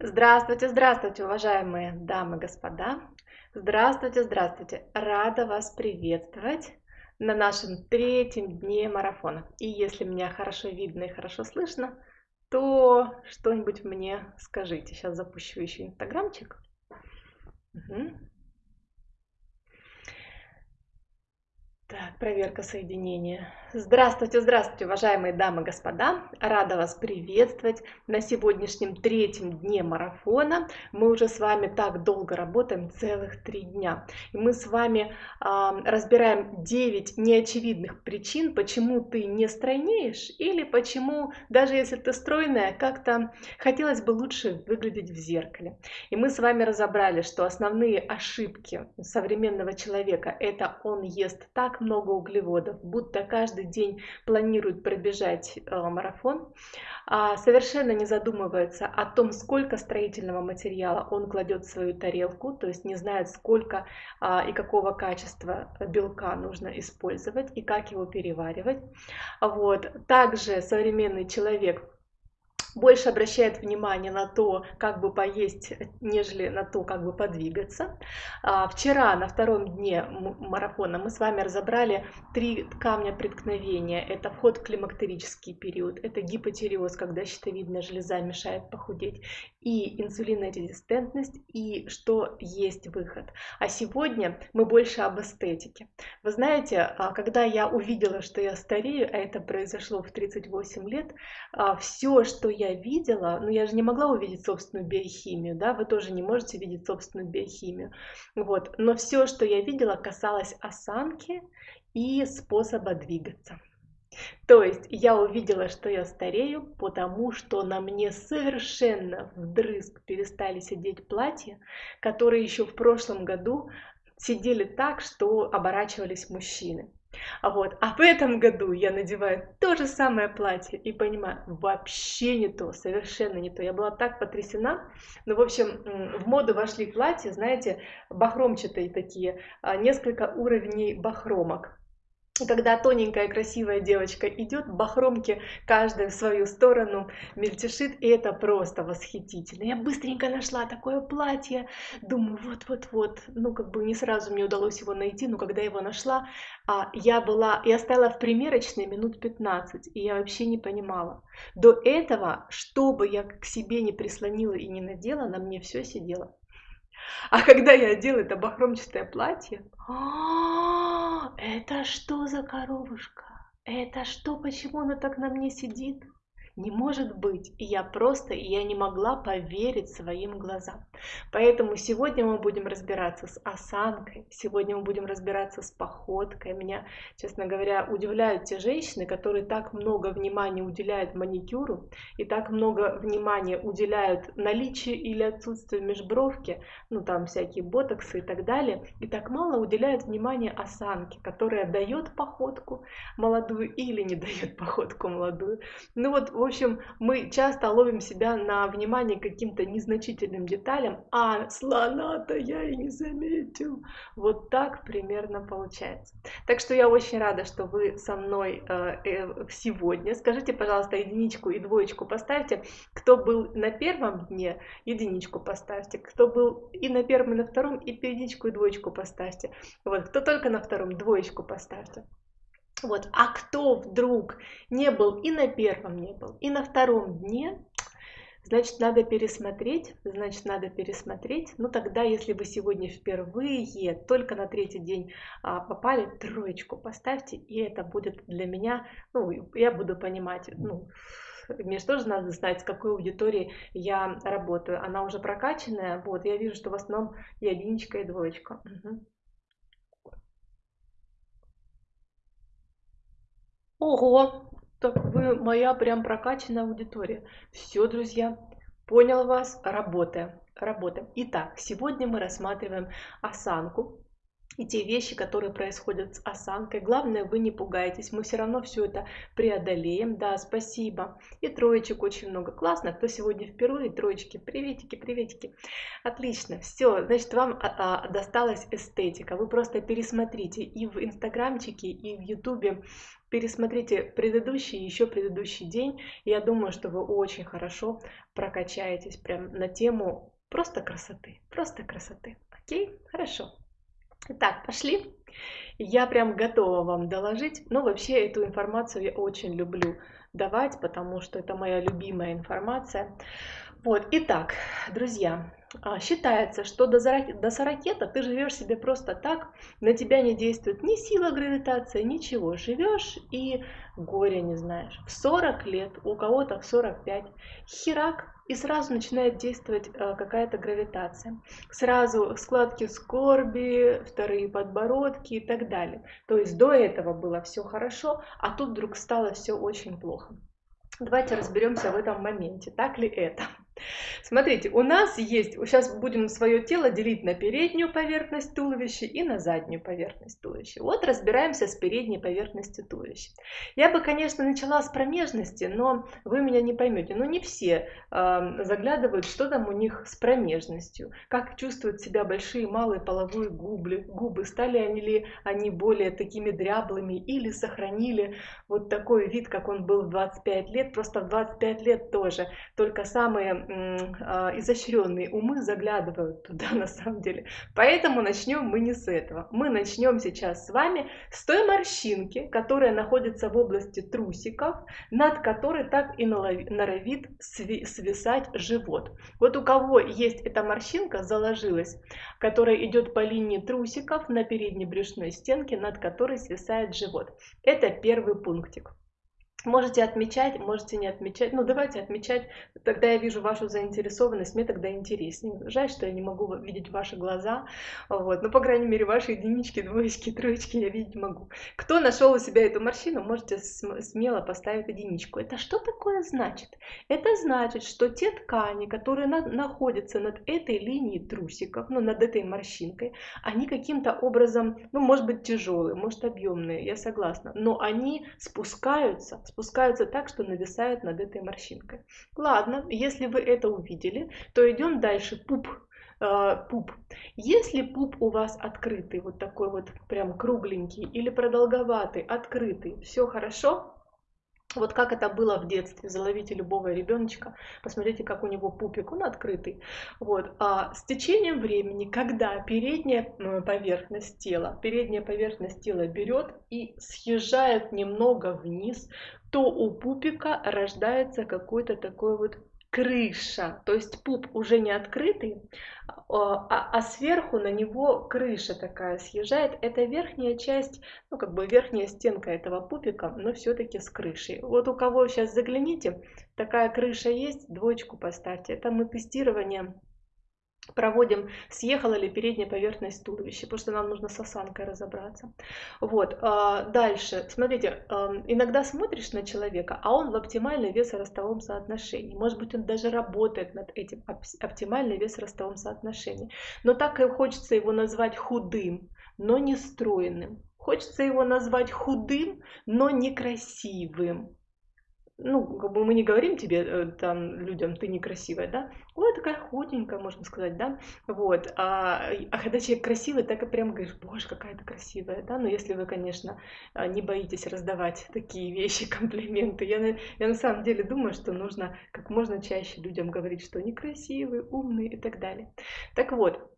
Здравствуйте, здравствуйте, уважаемые дамы и господа. Здравствуйте, здравствуйте. Рада вас приветствовать на нашем третьем дне марафона. И если меня хорошо видно и хорошо слышно, то что-нибудь мне скажите. Сейчас запущу еще инстаграмчик. Угу. Так, проверка соединения. Здравствуйте, здравствуйте, уважаемые дамы и господа! Рада вас приветствовать на сегодняшнем третьем дне марафона. Мы уже с вами так долго работаем, целых три дня. И мы с вами э, разбираем 9 неочевидных причин, почему ты не стройнеешь или почему, даже если ты стройная, как-то хотелось бы лучше выглядеть в зеркале. И мы с вами разобрали, что основные ошибки современного человека это он ест так много углеводов, будто каждый каждый день планирует пробежать э, марафон, а совершенно не задумывается о том, сколько строительного материала он кладет в свою тарелку, то есть не знает, сколько а, и какого качества белка нужно использовать и как его переваривать. Вот. Также современный человек больше обращает внимание на то, как бы поесть, нежели на то, как бы подвигаться. А, вчера на втором дне марафона мы с вами разобрали три камня преткновения. Это вход в климактерический период, это гипотиреоз, когда щитовидная железа мешает похудеть, и инсулинорезистентность, и что есть выход. А сегодня мы больше об эстетике. Вы знаете, а, когда я увидела, что я старею, а это произошло в 38 лет, а, все, что я я видела, ну я же не могла увидеть собственную биохимию, да, вы тоже не можете видеть собственную биохимию, вот, но все, что я видела, касалось осанки и способа двигаться. То есть я увидела, что я старею, потому что на мне совершенно вдрызг перестали сидеть платья, которые еще в прошлом году сидели так, что оборачивались мужчины. А вот, а в этом году я надеваю то же самое платье и понимаю, вообще не то, совершенно не то. Я была так потрясена. Ну, в общем, в моду вошли платья, знаете, бахромчатые такие, а, несколько уровней бахромок когда тоненькая красивая девочка идет, бахромки каждая в свою сторону мельтешит, и это просто восхитительно. Я быстренько нашла такое платье, думаю, вот-вот-вот, ну как бы не сразу мне удалось его найти, но когда его нашла, а, я была, я стояла в примерочной минут 15, и я вообще не понимала. До этого, что бы я к себе не прислонила и не надела, на мне все сидело. А когда я одела это бахромчатое платье, а, это что за коровушка? Это что, почему она так на мне сидит? Не может быть. И я просто, и я не могла поверить своим глазам. Поэтому сегодня мы будем разбираться с осанкой, сегодня мы будем разбираться с походкой. Меня, честно говоря, удивляют те женщины, которые так много внимания уделяют маникюру и так много внимания уделяют наличию или отсутствию межбровки, ну там всякие ботоксы и так далее, и так мало уделяют внимания осанке, которая дает походку молодую или не дает походку молодую. Ну вот, в общем, мы часто ловим себя на внимание каким-то незначительным деталям, а слона-то я и не заметил. Вот так примерно получается. Так что я очень рада, что вы со мной э, э, сегодня. Скажите, пожалуйста, единичку и двоечку поставьте. Кто был на первом дне, единичку поставьте. Кто был и на первом, и на втором, и единичку и двоечку поставьте. Вот, кто только на втором, двоечку поставьте. Вот. А кто вдруг не был и на первом не был, и на втором дне, значит, надо пересмотреть, значит, надо пересмотреть. Ну, тогда, если вы сегодня впервые, только на третий день а, попали, троечку поставьте, и это будет для меня, ну, я буду понимать, ну, мне же тоже надо знать, с какой аудиторией я работаю. Она уже прокачанная, вот, я вижу, что в основном и единичка, и двоечка. Угу. Ого, так вы моя прям прокачанная аудитория. Все, друзья, понял вас, работаем, работаем. Итак, сегодня мы рассматриваем осанку. И те вещи, которые происходят с осанкой. Главное, вы не пугайтесь, мы все равно все это преодолеем. Да, спасибо. И троечек очень много. Классно, кто сегодня впервые, троечки, приветики, приветики. Отлично, все, значит, вам а, а, досталась эстетика. Вы просто пересмотрите и в инстаграмчике, и в ютубе пересмотрите предыдущий, еще предыдущий день. Я думаю, что вы очень хорошо прокачаетесь прям на тему просто красоты, просто красоты. Окей, хорошо. Итак, пошли. Я прям готова вам доложить. Ну, вообще, эту информацию я очень люблю давать, потому что это моя любимая информация. Вот, итак, друзья, считается, что до, до 40 ты живешь себе просто так, на тебя не действует ни сила гравитации, ничего. Живешь и горя не знаешь. В 40 лет, у кого-то в 45, херак, и сразу начинает действовать э, какая-то гравитация. Сразу складки скорби, вторые подбородки и так далее. То есть до этого было все хорошо, а тут вдруг стало все очень плохо. Давайте разберемся в этом моменте, так ли это. Смотрите, у нас есть, сейчас будем свое тело делить на переднюю поверхность туловища и на заднюю поверхность туловища. Вот разбираемся с передней поверхностью туловища. Я бы, конечно, начала с промежности, но вы меня не поймете. Но не все э, заглядывают, что там у них с промежностью, как чувствуют себя большие и малые половые губы, губы, стали они ли они более такими дряблыми или сохранили вот такой вид, как он был в 25 лет, просто в 25 лет тоже, только самые изощренные умы заглядывают туда на самом деле. Поэтому начнем мы не с этого. Мы начнем сейчас с вами с той морщинки, которая находится в области трусиков, над которой так и норовит свисать живот. Вот у кого есть эта морщинка, заложилась, которая идет по линии трусиков на передней брюшной стенке, над которой свисает живот. Это первый пунктик. Можете отмечать, можете не отмечать. Ну, давайте отмечать. Тогда я вижу вашу заинтересованность, мне тогда интереснее. Жаль, что я не могу видеть ваши глаза. Вот. Но, по крайней мере, ваши единички, двоечки, троечки я видеть могу. Кто нашел у себя эту морщину, можете смело поставить единичку. Это что такое значит? Это значит, что те ткани, которые на находятся над этой линией трусиков, ну, над этой морщинкой, они каким-то образом, ну, может быть, тяжелые, может, объемные, я согласна, но они спускаются, спускаются так, что нависают над этой морщинкой. Ладно, если вы это увидели, то идем дальше. Пуп э, пуп. Если пуп у вас открытый, вот такой вот прям кругленький или продолговатый, открытый, все хорошо, вот как это было в детстве, заловите любого ребеночка, посмотрите, как у него пупик, он открытый. Вот. А с течением времени, когда передняя поверхность тела, передняя поверхность тела берет и съезжает немного вниз, то у пупика рождается какой-то такой вот крыша, то есть пуп уже не открытый, а, а, а сверху на него крыша такая съезжает. Это верхняя часть, ну как бы верхняя стенка этого пупика, но все-таки с крышей. Вот у кого сейчас загляните, такая крыша есть, двоечку поставьте. Это мы тестирование проводим, съехала ли передняя поверхность туловища, потому что нам нужно с осанкой разобраться. Вот, а, дальше, смотрите, иногда смотришь на человека, а он в оптимальном весоростовом соотношении. Может быть, он даже работает над этим оптимальным весоростовом соотношении. Но так и хочется его назвать худым, но не стройным. Хочется его назвать худым, но некрасивым ну, как бы мы не говорим тебе, э, там, людям, ты некрасивая, да, ой, такая худенькая, можно сказать, да, вот, а, а когда человек красивый, так и прям говоришь, боже, какая ты красивая, да, но если вы, конечно, а, не боитесь раздавать такие вещи, комплименты, я, я на самом деле думаю, что нужно как можно чаще людям говорить, что они красивые, умные и так далее. Так вот,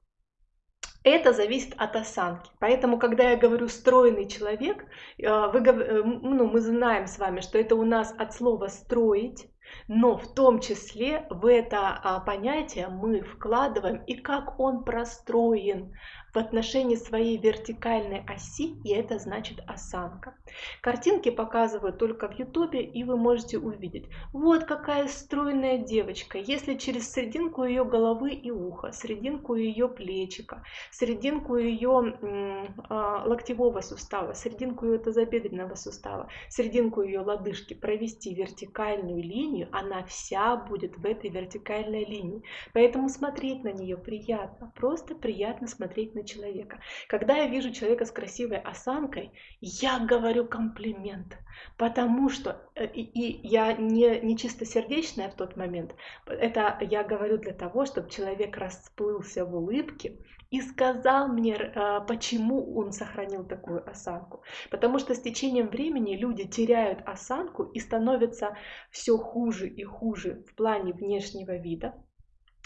это зависит от осанки. Поэтому, когда я говорю стройный человек, э, вы, э, ну, мы знаем с вами, что это у нас от слова строить, но в том числе в это а, понятие мы вкладываем и как он простроен в отношении своей вертикальной оси, и это значит осанка. Картинки показывают только в ютубе, и вы можете увидеть. Вот какая стройная девочка. Если через серединку ее головы и уха, серединку ее плечика, серединку ее э, локтевого сустава, серединку ее тазобедренного сустава, серединку ее лодыжки провести вертикальную линию, она вся будет в этой вертикальной линии. Поэтому смотреть на нее приятно, просто приятно смотреть на человека. Когда я вижу человека с красивой осанкой, я говорю комплимент, потому что, э, и, и я не, не чистосердечная в тот момент, это я говорю для того, чтобы человек расплылся в улыбке, и сказал мне, а, почему он сохранил такую осанку. Потому что с течением времени люди теряют осанку и становятся все хуже и хуже в плане внешнего вида.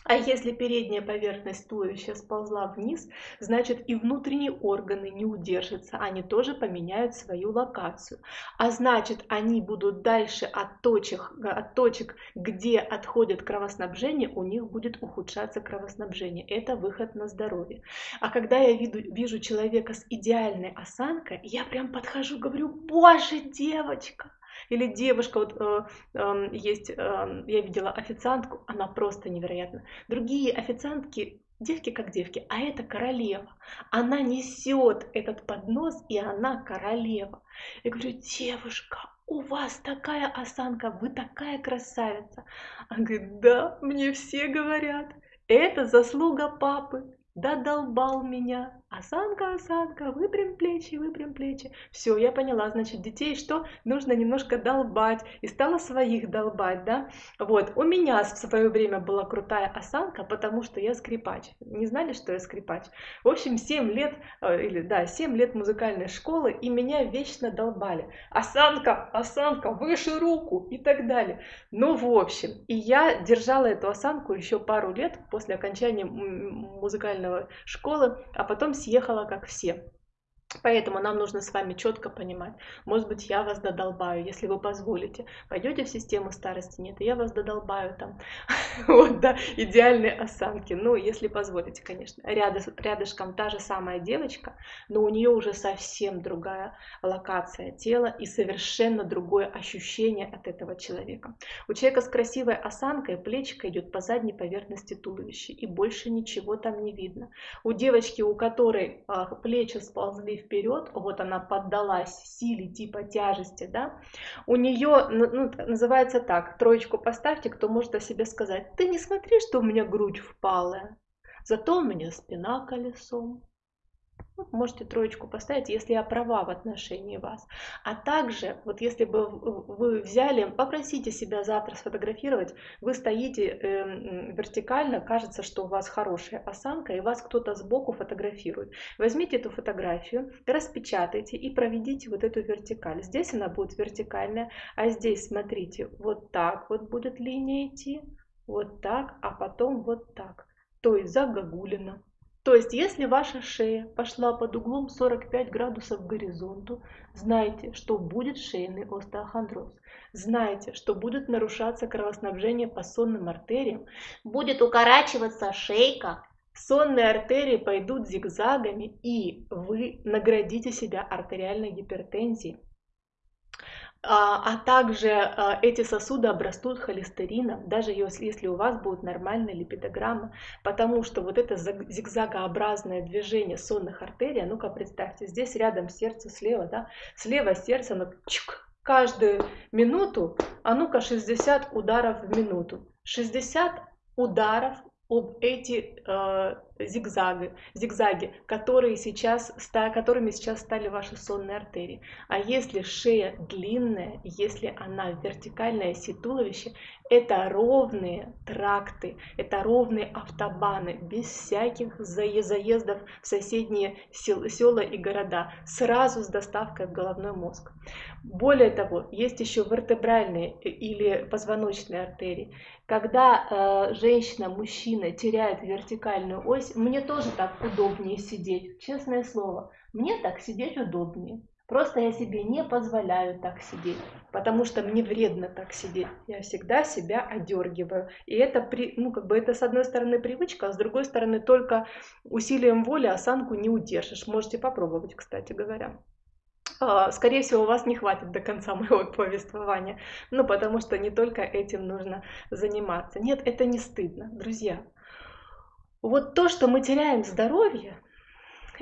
А если передняя поверхность туловища сползла вниз, значит и внутренние органы не удержатся, они тоже поменяют свою локацию. А значит они будут дальше от точек, от точек где отходит кровоснабжение, у них будет ухудшаться кровоснабжение. Это выход на здоровье. А когда я вижу, вижу человека с идеальной осанкой, я прям подхожу, говорю, боже, девочка, или девушка, вот э, э, есть, э, я видела официантку, она просто невероятна. Другие официантки девки как девки, а это королева. Она несет этот поднос, и она королева. Я говорю, девушка, у вас такая осанка, вы такая красавица. Она говорит, да, мне все говорят, это заслуга папы. Додолбал меня. Осанка, осанка, выпрям плечи, выпрям плечи. Все, я поняла, значит, детей что? Нужно немножко долбать. И стала своих долбать, да? Вот, у меня в свое время была крутая осанка, потому что я скрипач. Не знали, что я скрипач? В общем, 7 лет, э, или да, 7 лет музыкальной школы, и меня вечно долбали. Осанка, осанка, выше руку и так далее. Ну, в общем, и я держала эту осанку еще пару лет после окончания музыкального школы, а потом съехала как все. Поэтому нам нужно с вами четко понимать, может быть, я вас додолбаю, если вы позволите. Пойдете в систему старости, нет, я вас додолбаю там. Вот, да, идеальные осанки. Ну, если позволите, конечно. Рядом, рядышком та же самая девочка, но у нее уже совсем другая локация тела и совершенно другое ощущение от этого человека. У человека с красивой осанкой плечика идет по задней поверхности туловища, и больше ничего там не видно. У девочки, у которой а, плечи сползли вперед, вот она поддалась силе типа тяжести, да, у нее, ну, называется так, троечку поставьте, кто может о себе сказать, ты не смотри, что у меня грудь впалая, зато у меня спина колесом, можете троечку поставить, если я права в отношении вас. А также, вот если бы вы взяли, попросите себя завтра сфотографировать, вы стоите э, вертикально, кажется, что у вас хорошая осанка, и вас кто-то сбоку фотографирует. Возьмите эту фотографию, распечатайте и проведите вот эту вертикаль. Здесь она будет вертикальная, а здесь, смотрите, вот так вот будет линия идти, вот так, а потом вот так. То есть загогулина. То есть, если ваша шея пошла под углом 45 градусов к горизонту, знайте, что будет шейный остеохондроз. Знайте, что будет нарушаться кровоснабжение по сонным артериям, будет укорачиваться шейка, сонные артерии пойдут зигзагами, и вы наградите себя артериальной гипертензией. А, а также а, эти сосуды обрастут холестерином, даже если у вас будет нормальная липидограмма, потому что вот это зигзагообразное движение сонных артерий, ну-ка представьте, здесь рядом сердце слева, да, слева сердце, оно чик, каждую минуту, а ну-ка 60 ударов в минуту. 60 ударов об эти э, зигзаги, зигзаги которые сейчас, которыми сейчас стали ваши сонные артерии. А если шея длинная, если она вертикальная оси туловища, это ровные тракты, это ровные автобаны, без всяких заездов в соседние села и города, сразу с доставкой в головной мозг. Более того, есть еще вертебральные или позвоночные артерии. Когда э, женщина, мужчина теряет вертикальную ось, мне тоже так удобнее сидеть, честное слово, мне так сидеть удобнее. Просто я себе не позволяю так сидеть, потому что мне вредно так сидеть. Я всегда себя одергиваю. И это, при, ну, как бы это с одной стороны привычка, а с другой стороны только усилием воли осанку не удержишь. Можете попробовать, кстати говоря. А, скорее всего, у вас не хватит до конца моего повествования, ну, потому что не только этим нужно заниматься. Нет, это не стыдно, друзья. Вот то, что мы теряем здоровье,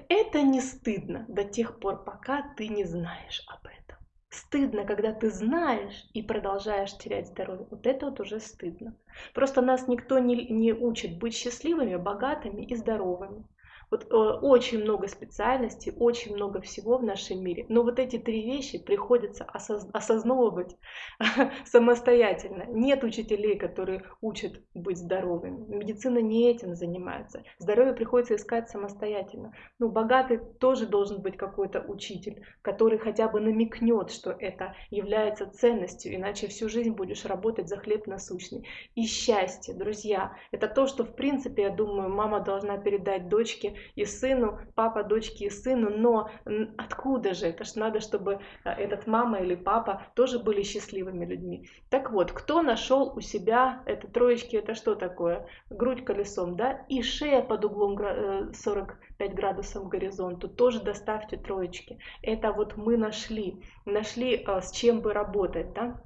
это не стыдно до тех пор, пока ты не знаешь об этом. Стыдно, когда ты знаешь и продолжаешь терять здоровье. Вот это вот уже стыдно. Просто нас никто не, не учит быть счастливыми, богатыми и здоровыми. Вот э, очень много специальностей, очень много всего в нашем мире. Но вот эти три вещи приходится осоз осознавать самостоятельно. Нет учителей, которые учат быть здоровыми. Медицина не этим занимается. Здоровье приходится искать самостоятельно. Ну, богатый тоже должен быть какой-то учитель, который хотя бы намекнет, что это является ценностью, иначе всю жизнь будешь работать за хлеб насущный. И счастье, друзья, это то, что в принципе, я думаю, мама должна передать дочке и сыну, папа дочке и сыну, но откуда же? Это ж надо, чтобы э, этот мама или папа тоже были счастливыми людьми. Так вот, кто нашел у себя, это троечки, это что такое? Грудь колесом, да? И шея под углом 45 э, градусов к горизонту, тоже доставьте троечки. Это вот мы нашли, нашли э, с чем бы работать, да?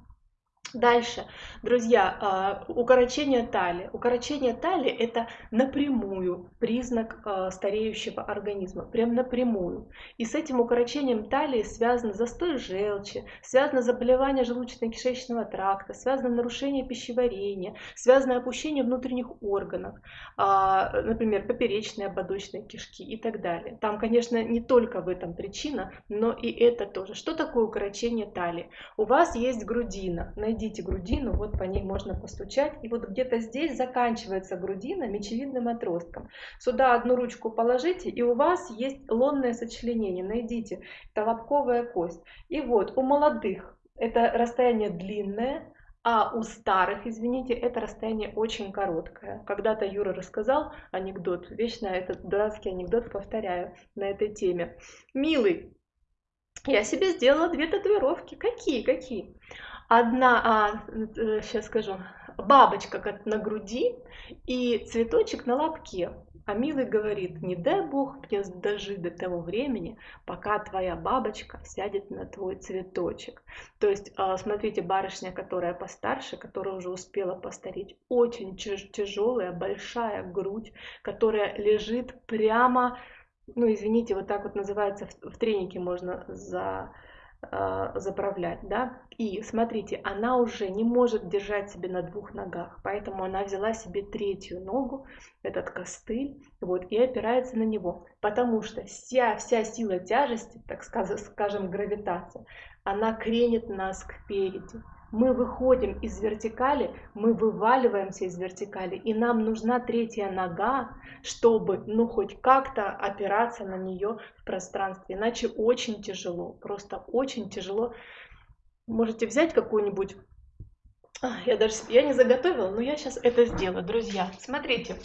Дальше, друзья, а, укорочение талии. Укорочение талии – это напрямую признак а, стареющего организма, прям напрямую. И с этим укорочением талии связано застой желчи, связано заболевание желудочно-кишечного тракта, связано нарушение пищеварения, связано опущение внутренних органов, а, например, поперечной, ободочной кишки и так далее. Там, конечно, не только в этом причина, но и это тоже. Что такое укорочение талии? У вас есть грудина, найдите найдите грудину, вот по ней можно постучать. И вот где-то здесь заканчивается грудина мечевидным отростком. Сюда одну ручку положите, и у вас есть лонное сочленение. Найдите, это лобковая кость. И вот у молодых это расстояние длинное, а у старых, извините, это расстояние очень короткое. Когда-то Юра рассказал анекдот, вечно этот дурацкий анекдот повторяю на этой теме. Милый, я себе сделала две татуировки. Какие, какие? Одна, а, сейчас э, скажу, бабочка как на груди и цветочек на лобке. А Милый говорит, не дай Бог мне дожить до того времени, пока твоя бабочка сядет на твой цветочек. То есть, а, смотрите, барышня, которая постарше, которая уже успела постареть, очень тяжелая, большая грудь, которая лежит прямо, ну, извините, вот так вот называется, в тренике можно за заправлять, да. И смотрите, она уже не может держать себе на двух ногах, поэтому она взяла себе третью ногу, этот костыль, вот, и опирается на него, потому что вся, вся сила тяжести, так скажем, гравитация, она кренит нас к переди мы выходим из вертикали, мы вываливаемся из вертикали, и нам нужна третья нога, чтобы, ну, хоть как-то опираться на нее в пространстве, иначе очень тяжело, просто очень тяжело. Можете взять какую-нибудь, а, я даже, я не заготовила, но я сейчас это сделаю, друзья. Смотрите,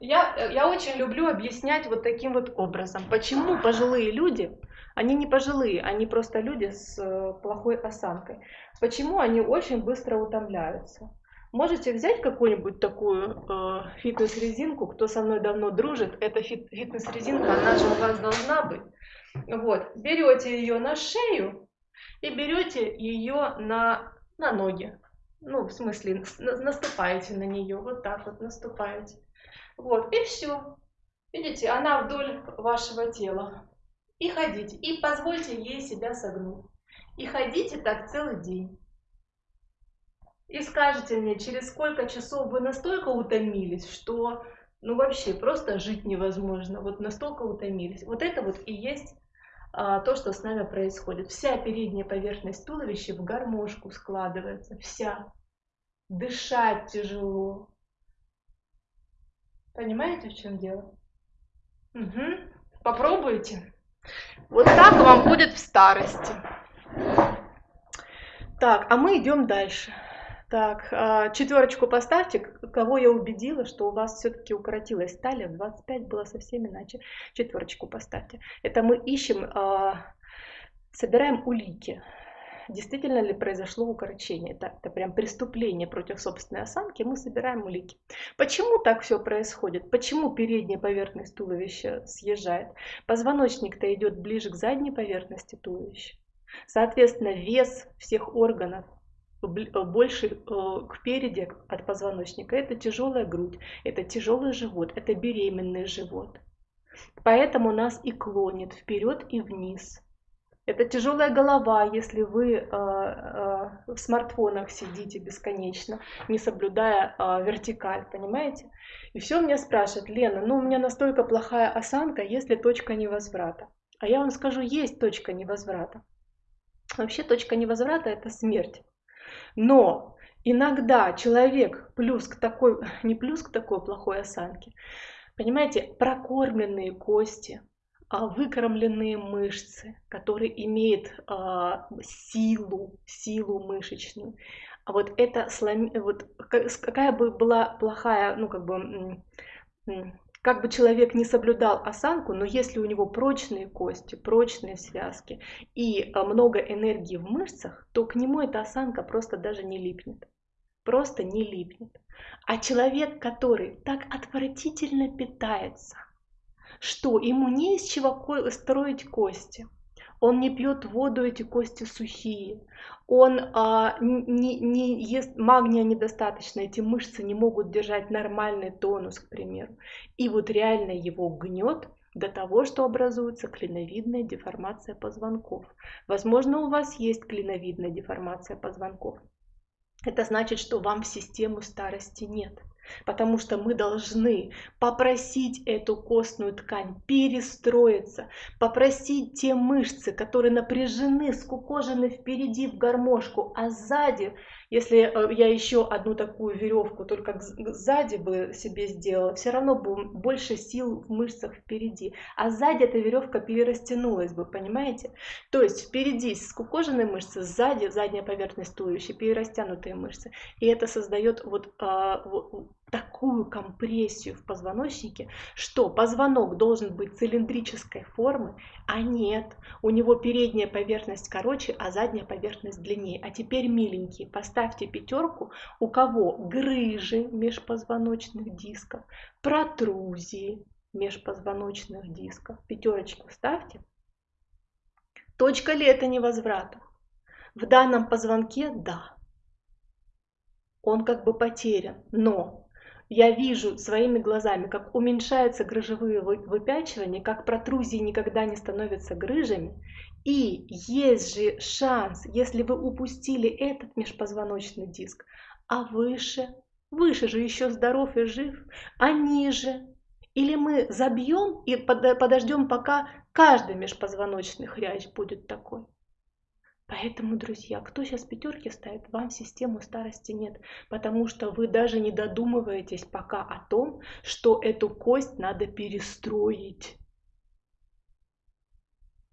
я, я очень люблю объяснять вот таким вот образом, почему пожилые люди они не пожилые, они просто люди с э, плохой осанкой. Почему они очень быстро утомляются? Можете взять какую-нибудь такую э, фитнес-резинку, кто со мной давно дружит, эта фит фитнес-резинка, она же у вас должна быть. Вот, берете ее на шею и берете ее на, на ноги. Ну, в смысле, наступаете на нее, вот так вот наступаете. Вот, и все. Видите, она вдоль вашего тела и ходите. И позвольте ей себя согнуть. И ходите так целый день. И скажите мне, через сколько часов вы настолько утомились, что ну вообще просто жить невозможно. Вот настолько утомились. Вот это вот и есть а, то, что с нами происходит. Вся передняя поверхность туловища в гармошку складывается. Вся. Дышать тяжело. Понимаете, в чем дело? Угу. Попробуйте. Вот так вам будет в старости. Так, а мы идем дальше. Так, а, четверочку поставьте, кого я убедила, что у вас все-таки укоротилась талия, 25 было совсем иначе. Четверочку поставьте. Это мы ищем, а, собираем улики действительно ли произошло укорочение. Это, это прям преступление против собственной осанки, мы собираем улики. Почему так все происходит? Почему передняя поверхность туловища съезжает? Позвоночник-то идет ближе к задней поверхности туловища. Соответственно, вес всех органов больше э, к переди от позвоночника. Это тяжелая грудь, это тяжелый живот, это беременный живот. Поэтому нас и клонит вперед и вниз. Это тяжелая голова, если вы э, э, в смартфонах сидите бесконечно, не соблюдая э, вертикаль, понимаете? И все меня спрашивают, Лена, ну у меня настолько плохая осанка, есть ли точка невозврата? А я вам скажу, есть точка невозврата. Вообще точка невозврата это смерть. Но иногда человек плюс к такой, не плюс к такой плохой осанке, понимаете, прокормленные кости, выкормленные мышцы, которые имеют а, силу, силу мышечную. А вот это слом... вот какая бы была плохая, ну как бы как бы человек не соблюдал осанку, но если у него прочные кости, прочные связки и а, много энергии в мышцах, то к нему эта осанка просто даже не липнет. Просто не липнет. А человек, который так отвратительно питается, что ему не из чего строить кости. Он не пьет воду, эти кости сухие. Он а, не, не ест магния недостаточно, эти мышцы не могут держать нормальный тонус, к примеру. И вот реально его гнет до того, что образуется клиновидная деформация позвонков. Возможно, у вас есть клиновидная деформация позвонков. Это значит, что вам в систему старости нет. Потому что мы должны попросить эту костную ткань перестроиться, попросить те мышцы, которые напряжены, скукожены впереди в гармошку, а сзади если э, я еще одну такую веревку только сзади бы себе сделала, все равно бы больше сил в мышцах впереди. А сзади эта веревка перерастянулась бы, понимаете? То есть впереди скукоженные мышцы, сзади задняя поверхность туловища, перерастянутые мышцы. И это создает вот, а, вот такую компрессию в позвоночнике, что позвонок должен быть цилиндрической формы, а нет, у него передняя поверхность короче, а задняя поверхность длиннее. А теперь, миленькие, поставьте пятерку, у кого грыжи межпозвоночных дисков, протрузии межпозвоночных дисков. Пятерочку ставьте. Точка ли это невозврата? В данном позвонке – да. Он как бы потерян, но я вижу своими глазами, как уменьшаются грыжевые выпячивания, как протрузии никогда не становятся грыжами. И есть же шанс, если вы упустили этот межпозвоночный диск, а выше, выше же еще здоров и жив, а ниже. Или мы забьем и подождем, пока каждый межпозвоночный хрящ будет такой. Поэтому, друзья, кто сейчас пятерки ставит, вам систему старости нет, потому что вы даже не додумываетесь пока о том, что эту кость надо перестроить.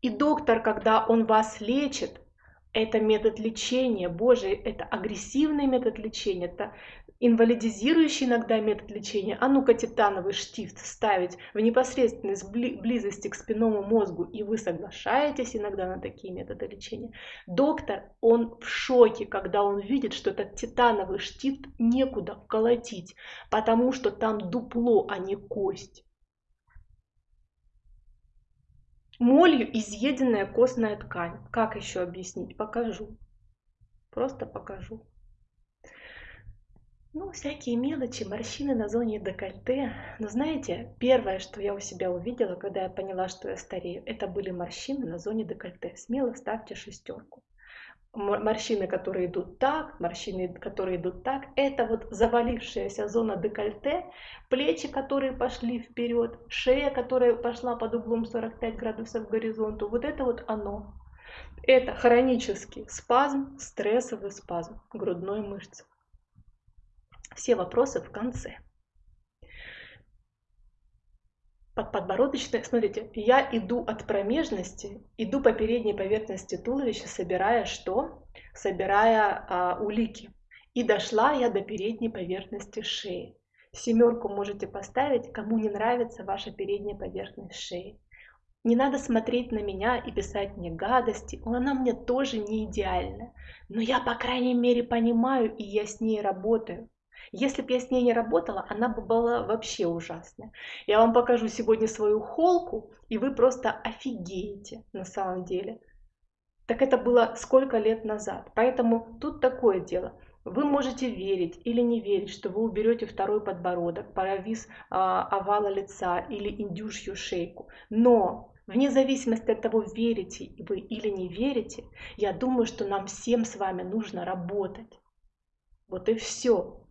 И доктор, когда он вас лечит, это метод лечения, боже, это агрессивный метод лечения, это инвалидизирующий иногда метод лечения, а ну-ка титановый штифт ставить в непосредственной близости к спинному мозгу, и вы соглашаетесь иногда на такие методы лечения. Доктор, он в шоке, когда он видит, что этот титановый штифт некуда вколотить, потому что там дупло, а не кость. Молью изъеденная костная ткань. Как еще объяснить? Покажу. Просто покажу. Ну, всякие мелочи, морщины на зоне декольте. Но знаете, первое, что я у себя увидела, когда я поняла, что я старею, это были морщины на зоне декольте. Смело ставьте шестерку. Морщины, которые идут так, морщины, которые идут так, это вот завалившаяся зона декольте, плечи, которые пошли вперед, шея, которая пошла под углом 45 градусов к горизонту, вот это вот оно. Это хронический спазм, стрессовый спазм грудной мышцы. Все вопросы в конце. Под подбородочной, смотрите, я иду от промежности, иду по передней поверхности туловища, собирая что? Собирая а, улики. И дошла я до передней поверхности шеи. Семерку можете поставить, кому не нравится ваша передняя поверхность шеи. Не надо смотреть на меня и писать мне гадости, она мне тоже не идеальна. Но я, по крайней мере, понимаю, и я с ней работаю. Если бы я с ней не работала, она бы была вообще ужасная. Я вам покажу сегодня свою холку, и вы просто офигеете на самом деле. Так это было сколько лет назад. Поэтому тут такое дело. Вы можете верить или не верить, что вы уберете второй подбородок, провис а, овала лица или индюшью шейку. Но Вне зависимости от того, верите вы или не верите, я думаю, что нам всем с вами нужно работать. Вот и все.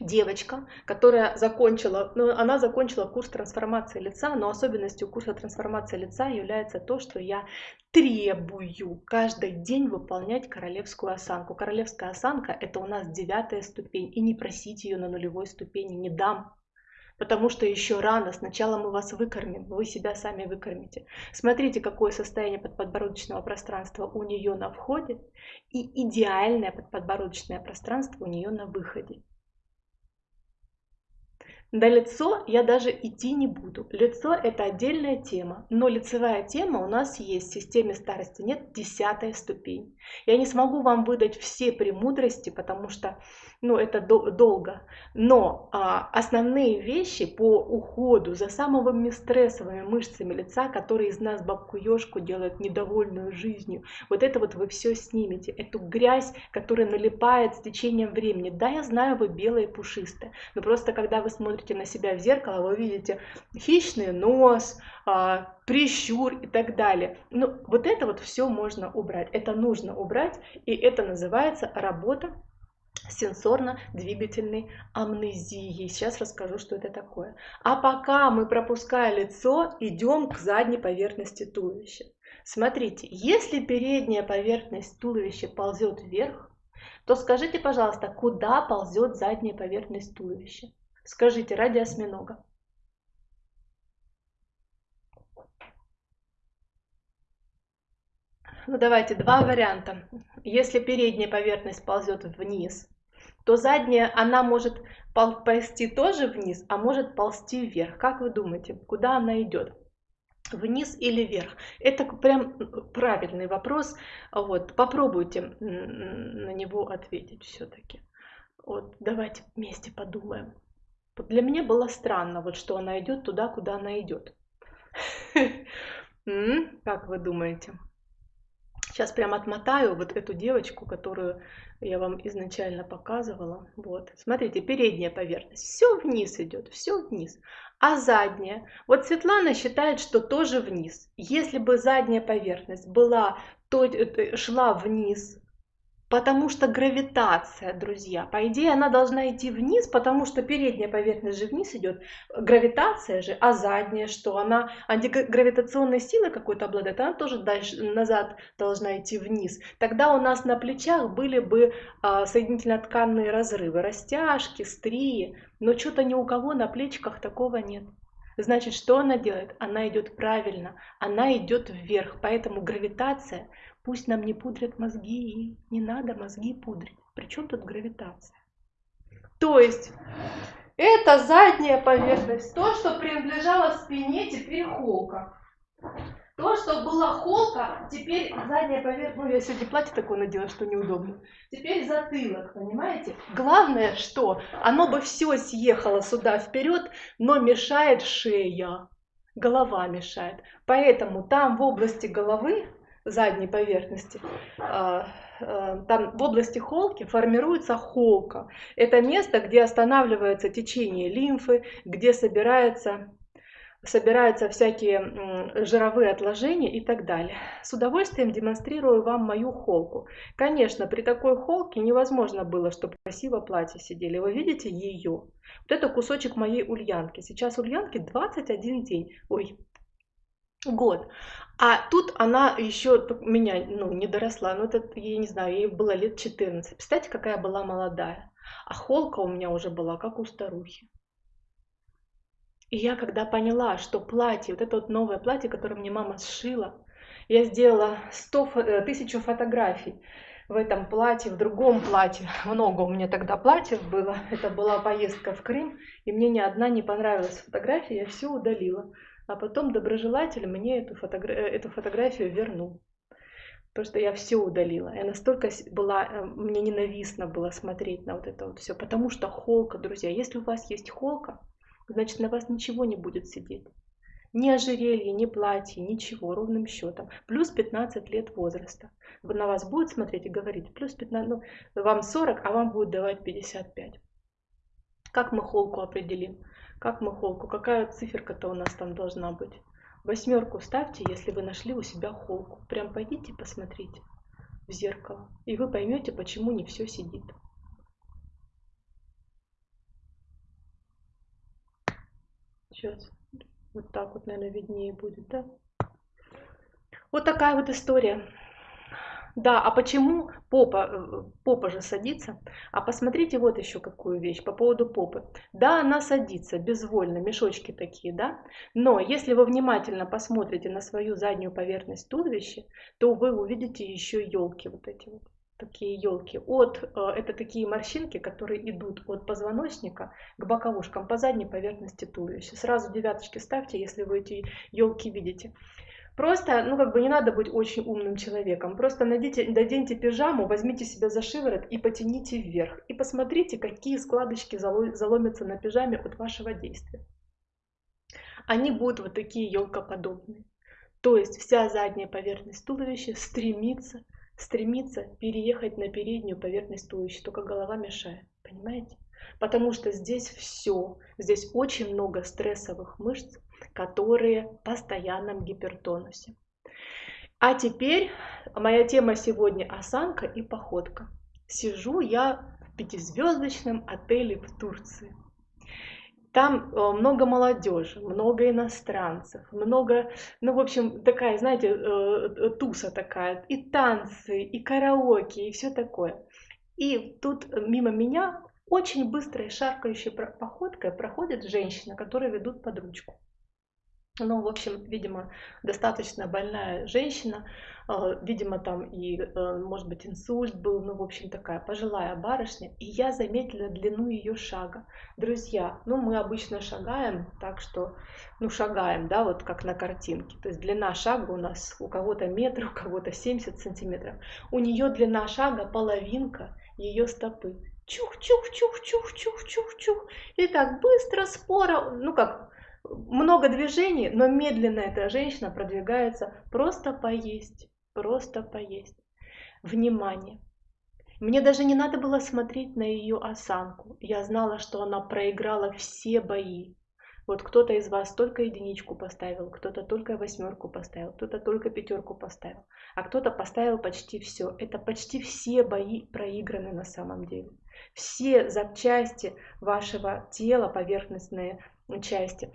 Девочка, которая закончила, ну, она закончила курс трансформации лица, но особенностью курса трансформации лица является то, что я требую каждый день выполнять королевскую осанку. Королевская осанка это у нас девятая ступень, и не просите ее на нулевой ступени, не дам потому что еще рано, сначала мы вас выкормим, вы себя сами выкормите. Смотрите, какое состояние подподбородочного пространства у нее на входе и идеальное подподбородочное пространство у нее на выходе. На лицо я даже идти не буду. Лицо это отдельная тема, но лицевая тема у нас есть в системе старости нет десятая ступень. Я не смогу вам выдать все премудрости, потому что ну, это до, долго. Но а, основные вещи по уходу за самыми стрессовыми мышцами лица, которые из нас бабку ежку делают недовольную жизнью, вот это вот вы все снимете. Эту грязь, которая налипает с течением времени. Да, я знаю, вы белые пушистые, но просто когда вы смотрите на себя в зеркало, вы видите хищный нос, прищур и так далее. Ну, вот это вот все можно убрать. Это нужно убрать, и это называется работа сенсорно-двигательной амнезией. Сейчас расскажу, что это такое. А пока мы, пропуская лицо, идем к задней поверхности туловища. Смотрите, если передняя поверхность туловища ползет вверх, то скажите, пожалуйста, куда ползет задняя поверхность туловища? Скажите, ради осьминога. Ну давайте, два варианта. Если передняя поверхность ползет вниз, то задняя, она может ползти тоже вниз, а может ползти вверх. Как вы думаете, куда она идет? Вниз или вверх? Это прям правильный вопрос. Вот, попробуйте на него ответить все-таки. Вот, давайте вместе подумаем. Для меня было странно, вот что она идет туда, куда она идет. Как вы думаете? Сейчас прям отмотаю вот эту девочку, которую я вам изначально показывала. Вот, смотрите, передняя поверхность. Все вниз идет, все вниз. А задняя? Вот Светлана считает, что тоже вниз. Если бы задняя поверхность была, то э, шла вниз, Потому что гравитация, друзья, по идее она должна идти вниз, потому что передняя поверхность же вниз идет, гравитация же, а задняя что? Она антигравитационной силой какой-то обладает, она тоже дальше назад должна идти вниз. Тогда у нас на плечах были бы а, соединительно-тканные разрывы, растяжки, стрии, но что-то ни у кого на плечиках такого нет. Значит, что она делает? Она идет правильно, она идет вверх, поэтому гравитация Пусть нам не пудрят мозги, не надо мозги пудрить. Причем тут гравитация? То есть, это задняя поверхность, то, что принадлежало спине, теперь холка. То, что была холка, теперь задняя поверхность, ну я сегодня платье такое надела, что неудобно. Теперь затылок, понимаете? Главное, что оно бы все съехало сюда вперед, но мешает шея, голова мешает. Поэтому там в области головы задней поверхности, а, а, там в области холки формируется холка. Это место, где останавливается течение лимфы, где собирается собираются всякие жировые отложения и так далее. С удовольствием демонстрирую вам мою холку. Конечно, при такой холке невозможно было, чтобы красиво платье сидели. Вы видите ее? Вот это кусочек моей ульянки. Сейчас ульянке 21 день. Ой, год. А тут она еще меня ну, не доросла, ну это, я не знаю, ей было лет 14. Представьте, какая была молодая. А холка у меня уже была, как у старухи. И я когда поняла, что платье, вот это вот новое платье, которое мне мама сшила, я сделала 100, э, тысячу фотографий в этом платье, в другом платье. Много у меня тогда платьев было. Это была поездка в Крым, и мне ни одна не понравилась фотография, я все удалила а потом доброжелатель мне эту, фотогра... Э, эту фотографию вернул. Потому что я все удалила. Я настолько была, э, мне ненавистно было смотреть на вот это вот все. Потому что холка, друзья, если у вас есть холка, значит на вас ничего не будет сидеть. Ни ожерелье, ни платье, ничего, ровным счетом. Плюс 15 лет возраста. На вас будет смотреть и говорить, плюс 15, ну, вам 40, а вам будет давать 55. Как мы холку определим? Как мы холку? Какая циферка-то у нас там должна быть? Восьмерку ставьте, если вы нашли у себя холку. Прям пойдите посмотрите в зеркало, и вы поймете, почему не все сидит. Сейчас вот так вот, наверное, виднее будет, да? Вот такая вот история. Да, а почему попа, э, попа же садится? А посмотрите вот еще какую вещь по поводу попы. Да, она садится безвольно, мешочки такие, да? Но если вы внимательно посмотрите на свою заднюю поверхность туловища, то вы увидите еще елки вот эти вот такие елки. От, э, это такие морщинки, которые идут от позвоночника к боковушкам по задней поверхности туловища. Сразу девяточки ставьте, если вы эти елки видите. Просто, ну как бы не надо быть очень умным человеком. Просто найдите, наденьте пижаму, возьмите себя за шиворот и потяните вверх. И посмотрите, какие складочки заломятся на пижаме от вашего действия. Они будут вот такие елкоподобные. То есть вся задняя поверхность туловища стремится, стремится переехать на переднюю поверхность туловища, только голова мешает. Понимаете? Потому что здесь все, здесь очень много стрессовых мышц, которые в постоянном гипертонусе. А теперь моя тема сегодня осанка и походка. Сижу я в пятизвездочном отеле в Турции. Там э, много молодежи, много иностранцев, много, ну, в общем, такая, знаете, э, э, туса такая, и танцы, и караоке, и все такое. И тут мимо меня очень быстрой шаркающей походкой проходит женщина, которая ведут под ручку. Ну, в общем, видимо, достаточно больная женщина, а, видимо, там и, э, может быть, инсульт был, ну, в общем, такая пожилая барышня, и я заметила длину ее шага. Друзья, ну, мы обычно шагаем так, что, ну, шагаем, да, вот как на картинке, то есть длина шага у нас у кого-то метр, у кого-то 70 сантиметров, у нее длина шага половинка ее стопы. Чух-чух-чух-чух-чух-чух-чух. И так быстро, споро, ну как, много движений, но медленно эта женщина продвигается просто поесть, просто поесть. Внимание! Мне даже не надо было смотреть на ее осанку. Я знала, что она проиграла все бои. Вот кто-то из вас только единичку поставил, кто-то только восьмерку поставил, кто-то только пятерку поставил, а кто-то поставил почти все. Это почти все бои проиграны на самом деле. Все запчасти вашего тела, поверхностные части,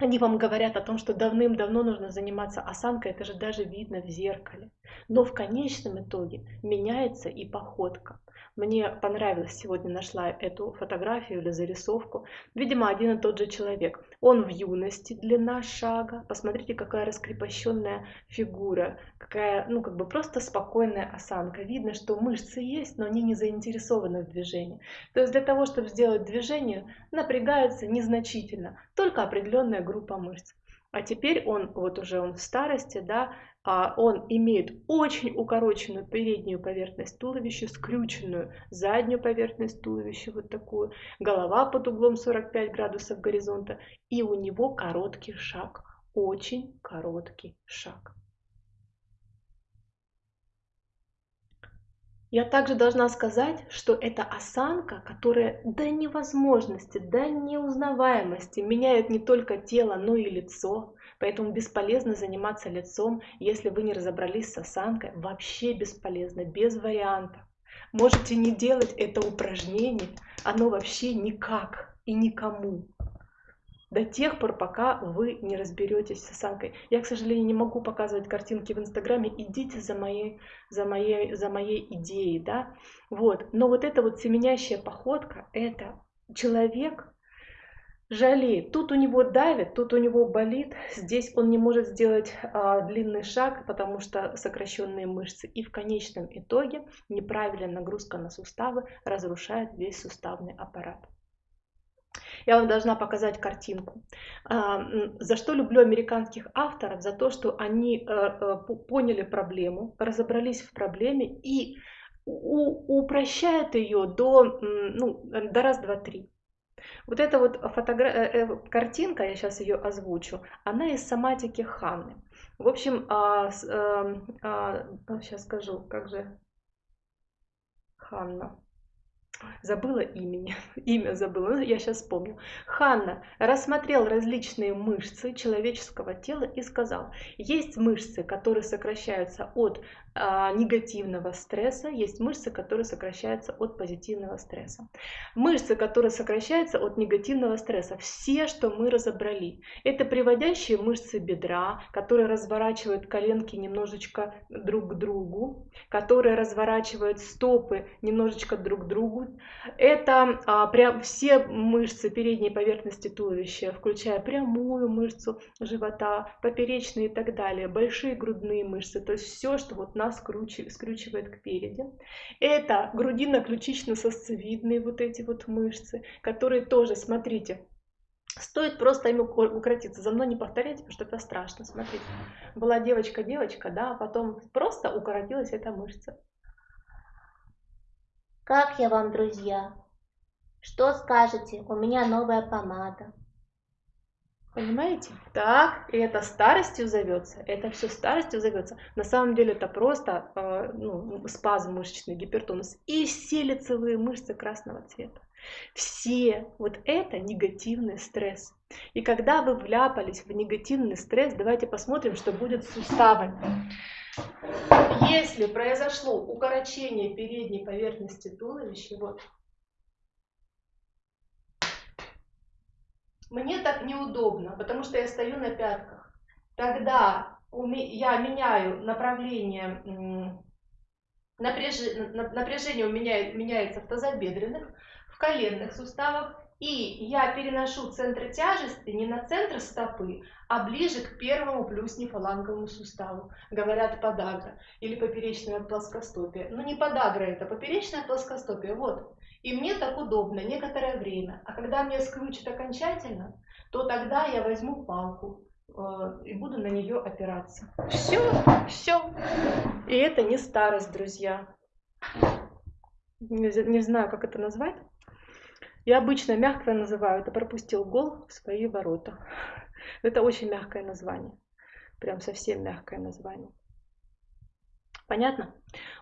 они вам говорят о том, что давным-давно нужно заниматься осанкой, это же даже видно в зеркале. Но в конечном итоге меняется и походка. Мне понравилось, сегодня нашла эту фотографию или зарисовку. Видимо, один и тот же человек. Он в юности, длина шага. Посмотрите, какая раскрепощенная фигура, какая, ну, как бы просто спокойная осанка. Видно, что мышцы есть, но они не заинтересованы в движении. То есть для того, чтобы сделать движение, напрягается незначительно, только определенная группа мышц. А теперь он, вот уже он в старости, да, а он имеет очень укороченную переднюю поверхность туловища, скрюченную заднюю поверхность туловища, вот такую, голова под углом 45 градусов горизонта, и у него короткий шаг, очень короткий шаг. Я также должна сказать, что это осанка, которая до невозможности, до неузнаваемости меняет не только тело, но и лицо. Поэтому бесполезно заниматься лицом, если вы не разобрались с осанкой. Вообще бесполезно, без вариантов. Можете не делать это упражнение, оно вообще никак и никому до тех пор, пока вы не разберетесь с осанкой. Я, к сожалению, не могу показывать картинки в Инстаграме. Идите за моей, за моей, за моей идеей, да. Вот. Но вот эта вот семенящая походка, это человек жалеет. Тут у него давит, тут у него болит. Здесь он не может сделать а, длинный шаг, потому что сокращенные мышцы. И в конечном итоге неправильная нагрузка на суставы разрушает весь суставный аппарат. Я вам должна показать картинку. А, за что люблю американских авторов? За то, что они э, э, поняли проблему, разобрались в проблеме и упрощают ее до, ну, до раз, два, три. Вот эта вот фотогра... Э, картинка, я сейчас ее озвучу, она из соматики Ханны. В общем, а, а, а, сейчас скажу, как же Ханна. Забыла имени, имя забыла, я сейчас вспомню. Ханна рассмотрел различные мышцы человеческого тела и сказал, есть мышцы, которые сокращаются от негативного стресса, есть мышцы, которые сокращаются от позитивного стресса. Мышцы, которые сокращаются от негативного стресса, все, что мы разобрали, это приводящие мышцы бедра, которые разворачивают коленки немножечко друг к другу, которые разворачивают стопы немножечко друг к другу. Это а, прям все мышцы передней поверхности туловища, включая прямую мышцу живота, поперечные и так далее, большие грудные мышцы, то есть все, что вот нас скручивает к переди. Это грудино-ключично-сосцевидные вот эти вот мышцы, которые тоже, смотрите, Стоит просто ими укоротиться. За мной не повторяйте, потому что это страшно. Смотрите, была девочка-девочка, да, а потом просто укоротилась эта мышца. Как я вам, друзья? Что скажете? У меня новая помада. Понимаете? Так, и это старостью зовется, это все старостью зовется. На самом деле это просто э, ну, спазм мышечный, гипертонус. И все лицевые мышцы красного цвета. Все вот это негативный стресс. И когда вы вляпались в негативный стресс, давайте посмотрим, что будет с суставами. Если произошло укорочение передней поверхности туловища, вот мне так неудобно, потому что я стою на пятках. Тогда я меняю направление, напряжение у меня меняется в тазобедренных, в коленных суставах, и я переношу центр тяжести не на центр стопы, а ближе к первому плюс нефаланговому суставу. Говорят подагра или поперечная плоскостопие. Ну не подагра это, поперечная плоскостопие. Вот, и мне так удобно некоторое время. А когда мне скручит окончательно, то тогда я возьму палку э, и буду на нее опираться. Все, все. И это не старость, друзья. Не, знаю, как это назвать. Я обычно мягко называю это пропустил гол в свои ворота. Это очень мягкое название. Прям совсем мягкое название. Понятно?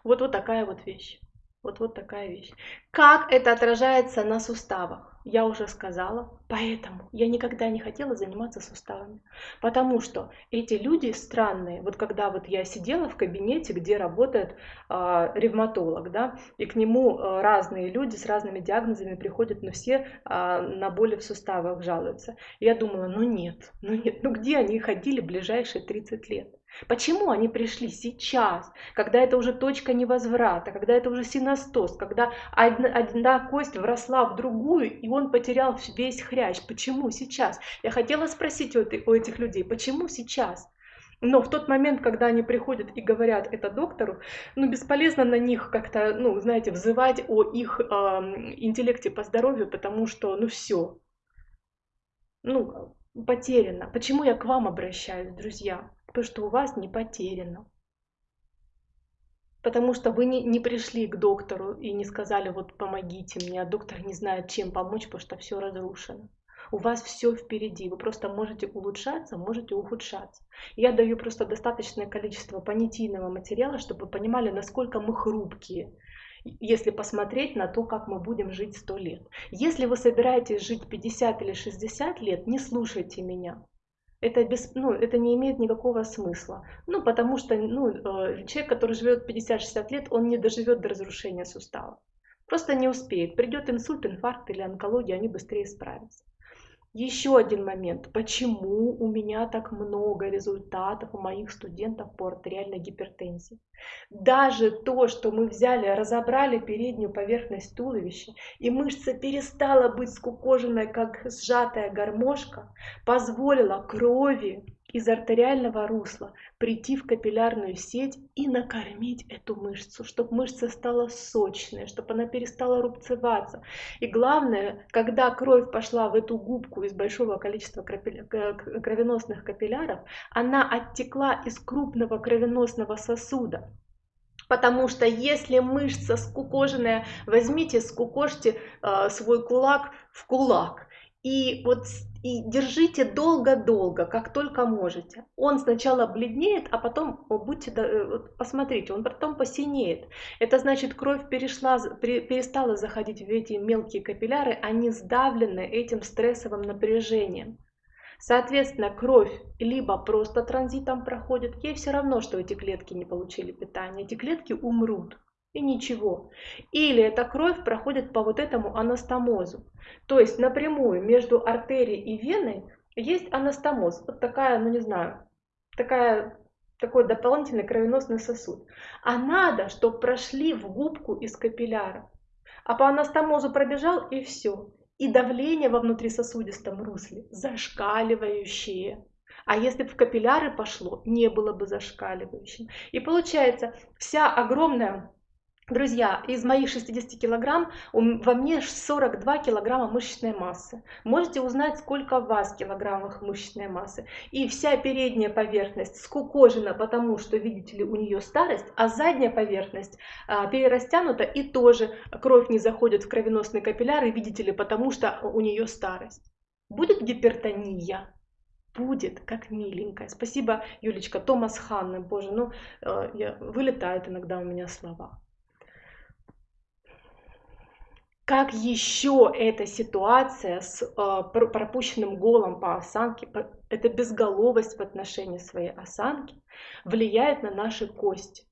Вот вот такая вот вещь. Вот, вот такая вещь. Как это отражается на суставах? Я уже сказала, поэтому я никогда не хотела заниматься суставами. Потому что эти люди странные. Вот когда вот я сидела в кабинете, где работает э, ревматолог, да, и к нему э, разные люди с разными диагнозами приходят, но все э, на боли в суставах жалуются. Я думала, ну нет, ну нет, ну где они ходили ближайшие 30 лет? Почему они пришли сейчас, когда это уже точка невозврата, когда это уже синостоз, когда одна, одна кость вросла в другую, и он потерял весь хрящ? Почему сейчас? Я хотела спросить у, у этих людей, почему сейчас? Но в тот момент, когда они приходят и говорят это доктору, ну, бесполезно на них как-то, ну, знаете, взывать о их э, интеллекте по здоровью, потому что, ну, все. Ну, потеряно. Почему я к вам обращаюсь, друзья? То, что у вас не потеряно. Потому что вы не, не пришли к доктору и не сказали, вот помогите мне, а доктор не знает, чем помочь, потому что все разрушено. У вас все впереди, вы просто можете улучшаться, можете ухудшаться. Я даю просто достаточное количество понятийного материала, чтобы вы понимали, насколько мы хрупкие, если посмотреть на то, как мы будем жить 100 лет. Если вы собираетесь жить 50 или 60 лет, не слушайте меня это, без, ну, это не имеет никакого смысла. Ну, потому что ну, э, человек, который живет 50-60 лет, он не доживет до разрушения сустава. Просто не успеет. Придет инсульт, инфаркт или онкология, они быстрее справятся. Еще один момент. Почему у меня так много результатов у моих студентов по артериальной гипертензии? Даже то, что мы взяли, разобрали переднюю поверхность туловища, и мышца перестала быть скукоженной, как сжатая гармошка, позволила крови из артериального русла прийти в капиллярную сеть и накормить эту мышцу, чтобы мышца стала сочной, чтобы она перестала рубцеваться. И главное, когда кровь пошла в эту губку из большого количества кровеносных капилляров, она оттекла из крупного кровеносного сосуда Потому что если мышца скукоженная, возьмите, скукожьте э, свой кулак в кулак. И вот и держите долго-долго, как только можете. Он сначала бледнеет, а потом, будьте, э, посмотрите, он потом посинеет. Это значит, кровь перешла, перестала заходить в эти мелкие капилляры, они сдавлены этим стрессовым напряжением. Соответственно, кровь либо просто транзитом проходит, ей все равно, что эти клетки не получили питания, эти клетки умрут и ничего. Или эта кровь проходит по вот этому анастомозу. То есть напрямую между артерией и веной есть анастомоз. Вот такая, ну не знаю, такая, такой дополнительный кровеносный сосуд. А надо, чтобы прошли в губку из капилляра. А по анастомозу пробежал и все и давление во внутрисосудистом русле зашкаливающее. А если бы в капилляры пошло, не было бы зашкаливающим. И получается, вся огромная Друзья, из моих 60 килограмм во мне 42 килограмма мышечной массы. Можете узнать, сколько у вас килограммов мышечной массы. И вся передняя поверхность скукожена, потому что, видите ли, у нее старость, а задняя поверхность а, перерастянута и тоже кровь не заходит в кровеносные капилляры, видите ли, потому что у нее старость. Будет гипертония? будет, как миленькая. Спасибо, Юлечка, Томас Ханны, боже, ну, э, я, вылетают иногда у меня слова. Как еще эта ситуация с э, пропущенным голом по осанке, эта безголовость в отношении своей осанки влияет на наши кости?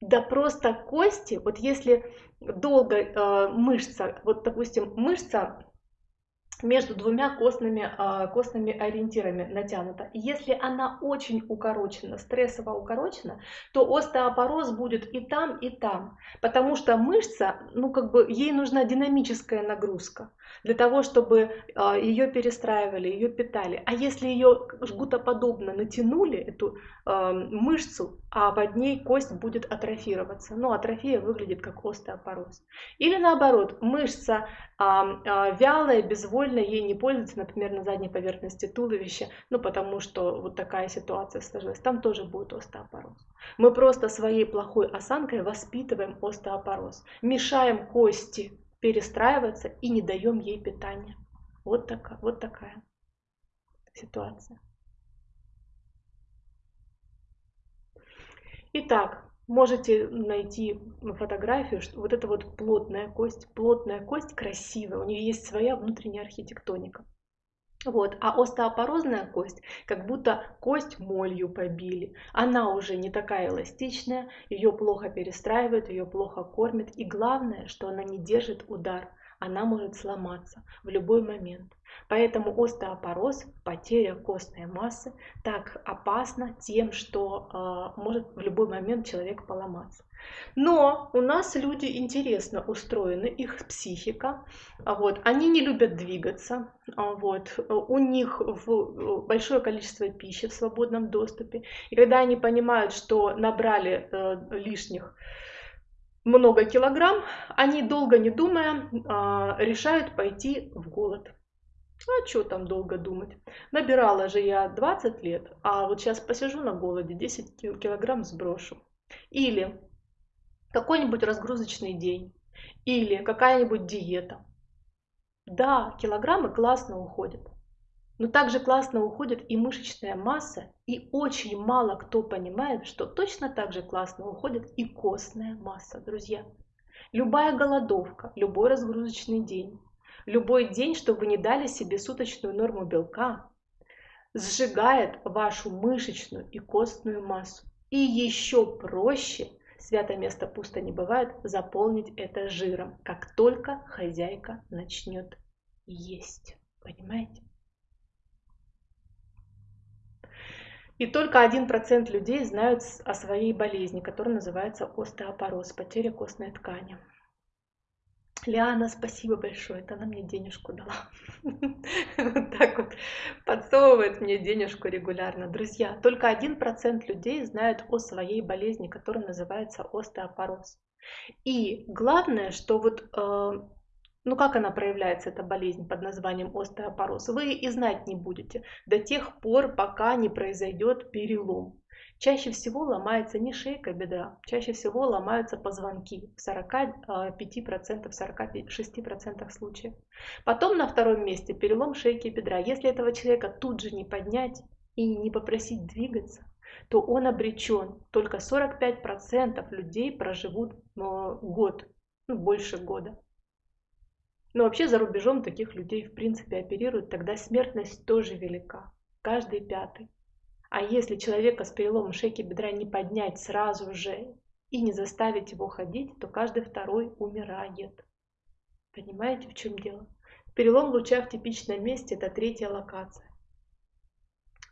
Да просто кости, вот если долго э, мышца, вот допустим мышца между двумя костными, а, костными ориентирами натянута. Если она очень укорочена, стрессово укорочена, то остеопороз будет и там, и там. Потому что мышца, ну как бы ей нужна динамическая нагрузка для того, чтобы а, ее перестраивали, ее питали. А если ее жгутоподобно натянули, эту а, мышцу, а под ней кость будет атрофироваться. Ну, атрофия выглядит как остеопороз. Или наоборот, мышца вялая, безвольная, ей не пользуется, например, на задней поверхности туловища, ну, потому что вот такая ситуация сложилась. Там тоже будет остеопороз. Мы просто своей плохой осанкой воспитываем остеопороз, мешаем кости перестраиваться и не даем ей питания. Вот такая, вот такая ситуация. Итак, можете найти фотографию, что вот эта вот плотная кость, плотная кость красивая, у нее есть своя внутренняя архитектоника. Вот. А остеопорозная кость, как будто кость молью побили. Она уже не такая эластичная, ее плохо перестраивают, ее плохо кормят. И главное, что она не держит удар. Она может сломаться в любой момент. Поэтому остеопороз, потеря костной массы, так опасна тем, что э, может в любой момент человек поломаться. Но у нас люди интересно устроены, их психика, а вот, они не любят двигаться, а вот, у них в большое количество пищи в свободном доступе, и когда они понимают, что набрали э, лишних много килограмм, они долго не думая э, решают пойти в голод. А что там долго думать? Набирала же я 20 лет, а вот сейчас посижу на голоде, 10 килограмм сброшу. Или какой-нибудь разгрузочный день или какая-нибудь диета. Да, килограммы классно уходят, но также классно уходит и мышечная масса, и очень мало кто понимает, что точно так же классно уходит и костная масса, друзья. Любая голодовка, любой разгрузочный день, любой день, что вы не дали себе суточную норму белка, сжигает вашу мышечную и костную массу. И еще проще – свято место пусто не бывает, заполнить это жиром, как только хозяйка начнет есть. Понимаете? И только 1% людей знают о своей болезни, которая называется остеопороз, потеря костной ткани. Лиана, спасибо большое, это она мне денежку дала. Вот так вот подсовывает мне денежку регулярно. Друзья, только один процент людей знают о своей болезни, которая называется остеопороз. И главное, что вот э, ну как она проявляется, эта болезнь под названием остеопороз, вы и знать не будете до тех пор, пока не произойдет перелом. Чаще всего ломается не шейка бедра, чаще всего ломаются позвонки в 45%, 46% случаев. Потом на втором месте перелом шейки бедра. Если этого человека тут же не поднять и не попросить двигаться, то он обречен. Только 45% людей проживут э, год, ну, больше года. Но вообще за рубежом таких людей в принципе оперируют, тогда смертность тоже велика. Каждый пятый. А если человека с переломом шейки бедра не поднять сразу же и не заставить его ходить, то каждый второй умирает. Понимаете, в чем дело? Перелом луча в типичном месте – это третья локация.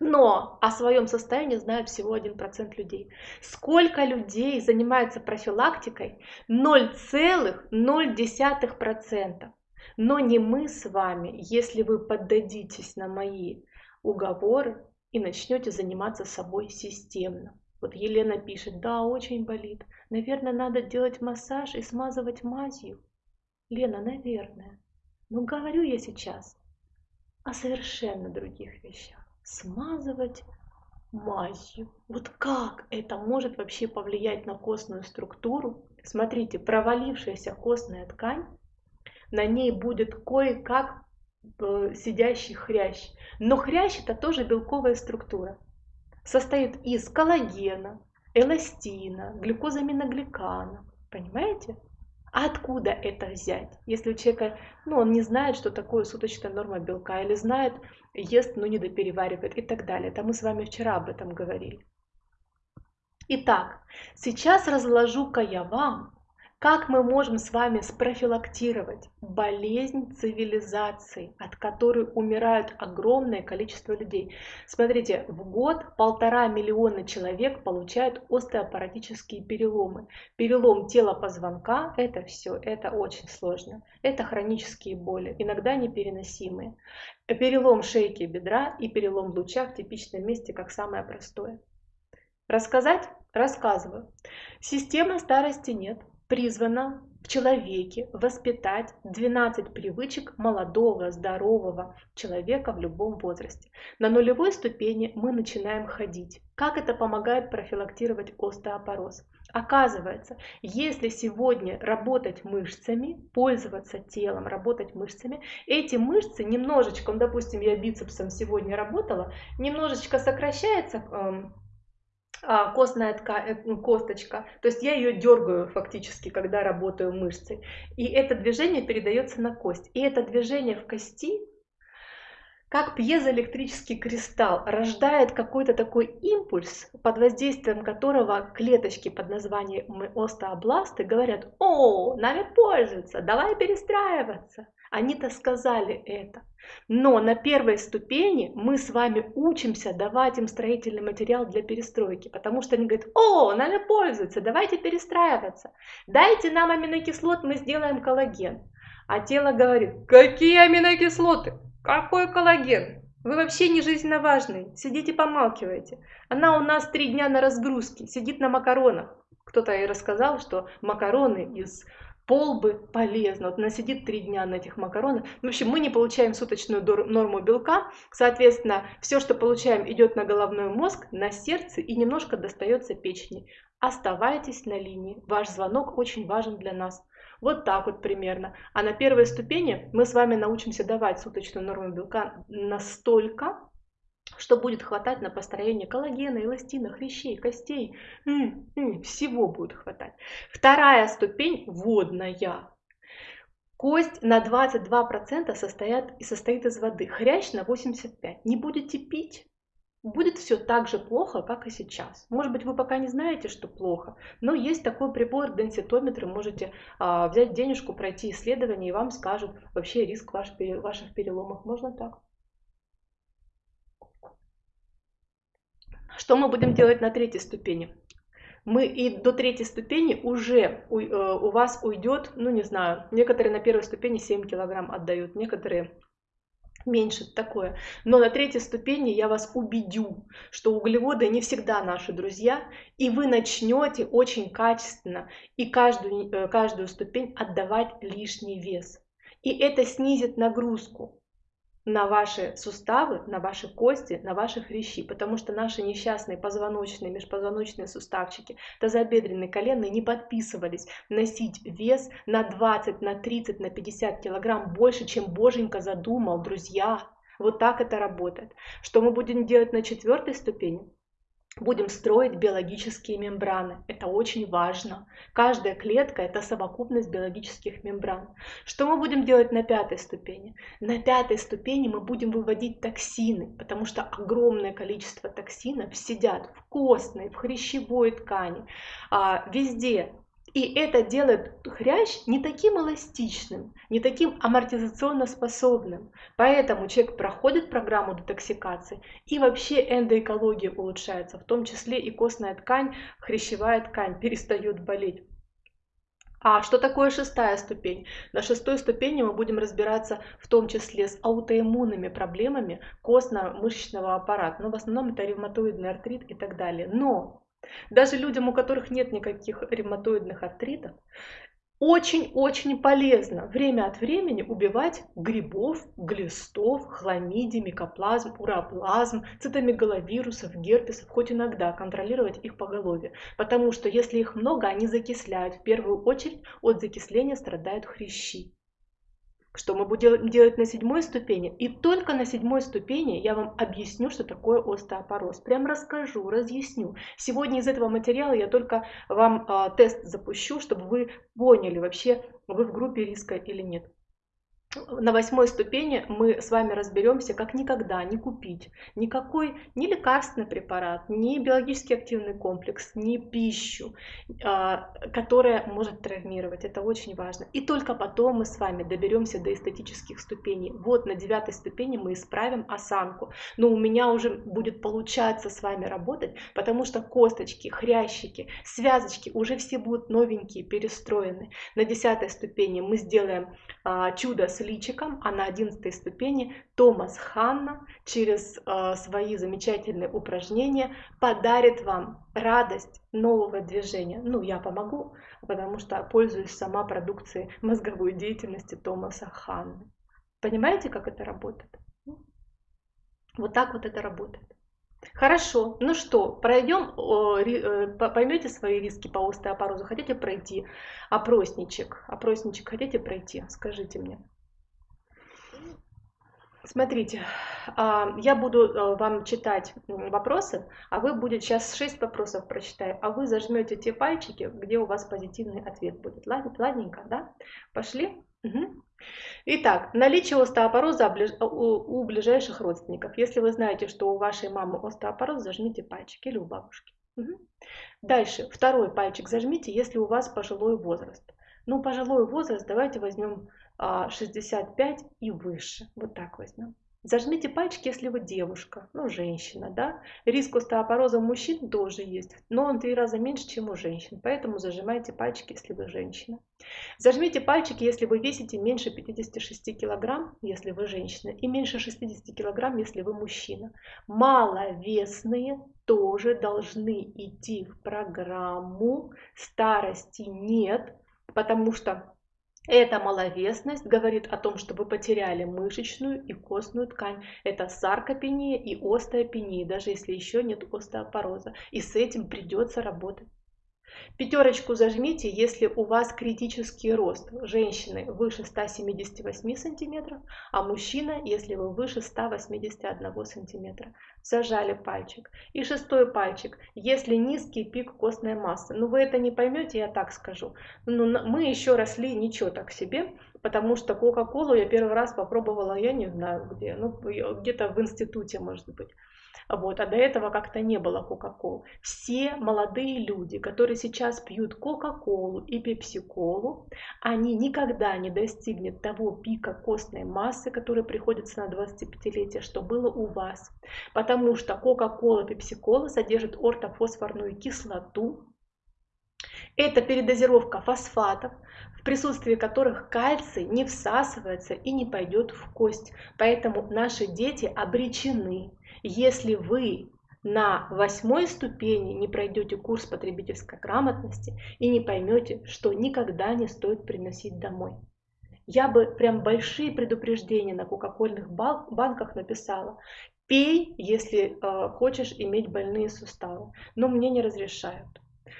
Но о своем состоянии знают всего 1% людей. Сколько людей занимается профилактикой? 0,0%. Но не мы с вами, если вы поддадитесь на мои уговоры, и начнете заниматься собой системно. Вот Елена пишет, да, очень болит. Наверное, надо делать массаж и смазывать мазью. Лена, наверное. Но говорю я сейчас о совершенно других вещах. Смазывать мазью. Вот как это может вообще повлиять на костную структуру? Смотрите, провалившаяся костная ткань, на ней будет кое-как сидящий хрящ. Но хрящ это тоже белковая структура. Состоит из коллагена, эластина, глюкозаминогликана. Понимаете? А откуда это взять? Если у человека, ну, он не знает, что такое суточная норма белка, или знает, ест, но не допереваривает и так далее. Это мы с вами вчера об этом говорили. Итак, сейчас разложу-ка я вам как мы можем с вами спрофилактировать болезнь цивилизации, от которой умирают огромное количество людей? Смотрите, в год полтора миллиона человек получают остеопаратические переломы. Перелом тела позвонка – это все, это очень сложно. Это хронические боли, иногда непереносимые. Перелом шейки бедра и перелом луча в типичном месте, как самое простое. Рассказать? Рассказываю. Системы старости нет призвана в человеке воспитать 12 привычек молодого, здорового человека в любом возрасте. На нулевой ступени мы начинаем ходить. Как это помогает профилактировать остеопороз? Оказывается, если сегодня работать мышцами, пользоваться телом, работать мышцами, эти мышцы немножечко, ну, допустим, я бицепсом сегодня работала, немножечко сокращается эм, костная ткань, э, косточка. То есть я ее дергаю фактически, когда работаю мышцей. И это движение передается на кость. И это движение в кости, как пьезоэлектрический кристалл, рождает какой-то такой импульс, под воздействием которого клеточки под названием остеобласты говорят, о, нами пользуются, давай перестраиваться. Они-то сказали это. Но на первой ступени мы с вами учимся давать им строительный материал для перестройки, потому что они говорят, о, нами пользуются, давайте перестраиваться. Дайте нам аминокислот, мы сделаем коллаген. А тело говорит, какие аминокислоты? Какой коллаген? Вы вообще не жизненно важный, сидите помалкивайте. Она у нас три дня на разгрузке, сидит на макаронах. Кто-то ей рассказал, что макароны из полбы полезно. Вот она сидит три дня на этих макаронах. В общем, мы не получаем суточную норму белка. Соответственно, все, что получаем, идет на головной мозг, на сердце и немножко достается печени. Оставайтесь на линии. Ваш звонок очень важен для нас. Вот так вот примерно. А на первой ступени мы с вами научимся давать суточную норму белка настолько, что будет хватать на построение коллагена, эластина, хрящей, костей. М -м, всего будет хватать. Вторая ступень водная. Кость на 22% состоят, и состоит из воды, хрящ на 85%. Не будете пить, будет все так же плохо, как и сейчас. Может быть, вы пока не знаете, что плохо, но есть такой прибор, денситометр, можете а, взять денежку, пройти исследование, и вам скажут вообще риск ваш, ваших переломов. Можно так. Что мы будем делать на третьей ступени? Мы и до третьей ступени уже у, э, у вас уйдет, ну не знаю, некоторые на первой ступени 7 килограмм отдают, некоторые меньше такое. Но на третьей ступени я вас убедю, что углеводы не всегда наши друзья, и вы начнете очень качественно и каждую, э, каждую ступень отдавать лишний вес. И это снизит нагрузку. На ваши суставы, на ваши кости, на ваши хрящи, потому что наши несчастные позвоночные, межпозвоночные суставчики, тазобедренные, коленные не подписывались носить вес на 20, на 30, на 50 килограмм больше, чем Боженька задумал, друзья. Вот так это работает. Что мы будем делать на четвертой ступени? Будем строить биологические мембраны. Это очень важно. Каждая клетка – это совокупность биологических мембран. Что мы будем делать на пятой ступени? На пятой ступени мы будем выводить токсины, потому что огромное количество токсинов сидят в костной, в хрящевой ткани, а, везде, и это делает хрящ не таким эластичным, не таким амортизационно способным. Поэтому человек проходит программу детоксикации, и вообще эндоэкология улучшается, в том числе и костная ткань, хрящевая ткань перестает болеть. А что такое шестая ступень? На шестой ступени мы будем разбираться в том числе с аутоиммунными проблемами костно-мышечного аппарата. Но в основном это ревматоидный артрит и так далее. Но даже людям, у которых нет никаких ревматоидных артритов, очень-очень полезно время от времени убивать грибов, глистов, хламидий, микоплазм, уроплазм, цитомегаловирусов, герпесов, хоть иногда контролировать их поголовье. Потому что если их много, они закисляют. В первую очередь от закисления страдают хрящи что мы будем делать на седьмой ступени. И только на седьмой ступени я вам объясню, что такое остеопороз. Прям расскажу, разъясню. Сегодня из этого материала я только вам э, тест запущу, чтобы вы поняли вообще, вы в группе риска или нет на восьмой ступени мы с вами разберемся, как никогда не купить никакой ни лекарственный препарат, ни биологически активный комплекс, ни пищу, а, которая может травмировать. Это очень важно. И только потом мы с вами доберемся до эстетических ступеней. Вот на девятой ступени мы исправим осанку. Но у меня уже будет получаться с вами работать, потому что косточки, хрящики, связочки уже все будут новенькие, перестроены. На десятой ступени мы сделаем а, чудо с личиком, а на одиннадцатой ступени Томас Ханна через э, свои замечательные упражнения подарит вам радость нового движения. Ну, я помогу, потому что пользуюсь сама продукцией мозговой деятельности Томаса Ханны. Понимаете, как это работает? Вот так вот это работает. Хорошо, ну что, пройдем, э, поймете свои риски по остеопорозу, хотите пройти опросничек, опросничек хотите пройти, скажите мне. Смотрите, а, я буду э, вам читать вопросы, а вы будете, сейчас 6 вопросов прочитаю, а вы зажмете те пальчики, где у вас позитивный ответ будет. Ладненько, да? Пошли? Угу. Итак, наличие остеопороза у ближайших родственников. Если вы знаете, что у вашей мамы остеопороз, зажмите пальчик или у бабушки. Угу. Дальше, второй пальчик зажмите, если у вас пожилой возраст. Ну, пожилой возраст, давайте возьмем 65 а, и выше. Вот так возьмем. Зажмите пальчики, если вы девушка, ну, женщина, да. Риск остеопороза у мужчин тоже есть, но он в три раза меньше, чем у женщин, поэтому зажимайте пальчики, если вы женщина. Зажмите пальчики, если вы весите меньше 56 килограмм, если вы женщина, и меньше 60 килограмм, если вы мужчина. Маловесные тоже должны идти в программу, старости нет, потому что эта маловесность говорит о том, что вы потеряли мышечную и костную ткань. Это саркопения и остеопения, даже если еще нет остеопороза. И с этим придется работать. Пятерочку зажмите, если у вас критический рост. Женщины выше 178 сантиметров, а мужчина, если вы выше 181 сантиметра. Зажали пальчик. И шестой пальчик, если низкий пик костной массы. Ну вы это не поймете, я так скажу. Но ну, мы еще росли ничего так себе, потому что Кока-Колу я первый раз попробовала, я не знаю где, ну где-то в институте может быть. Вот, а до этого как-то не было Кока-Кол. Все молодые люди, которые сейчас пьют Кока-Колу и Пепси-Колу, они никогда не достигнут того пика костной массы, который приходится на 25-летие, что было у вас. Потому что Кока-Кола, Пепси-Кола содержит ортофосфорную кислоту, это передозировка фосфатов, в присутствии которых кальций не всасывается и не пойдет в кость. Поэтому наши дети обречены если вы на восьмой ступени не пройдете курс потребительской грамотности и не поймете, что никогда не стоит приносить домой. Я бы прям большие предупреждения на кока-кольных банках написала. Пей, если э, хочешь иметь больные суставы. Но мне не разрешают.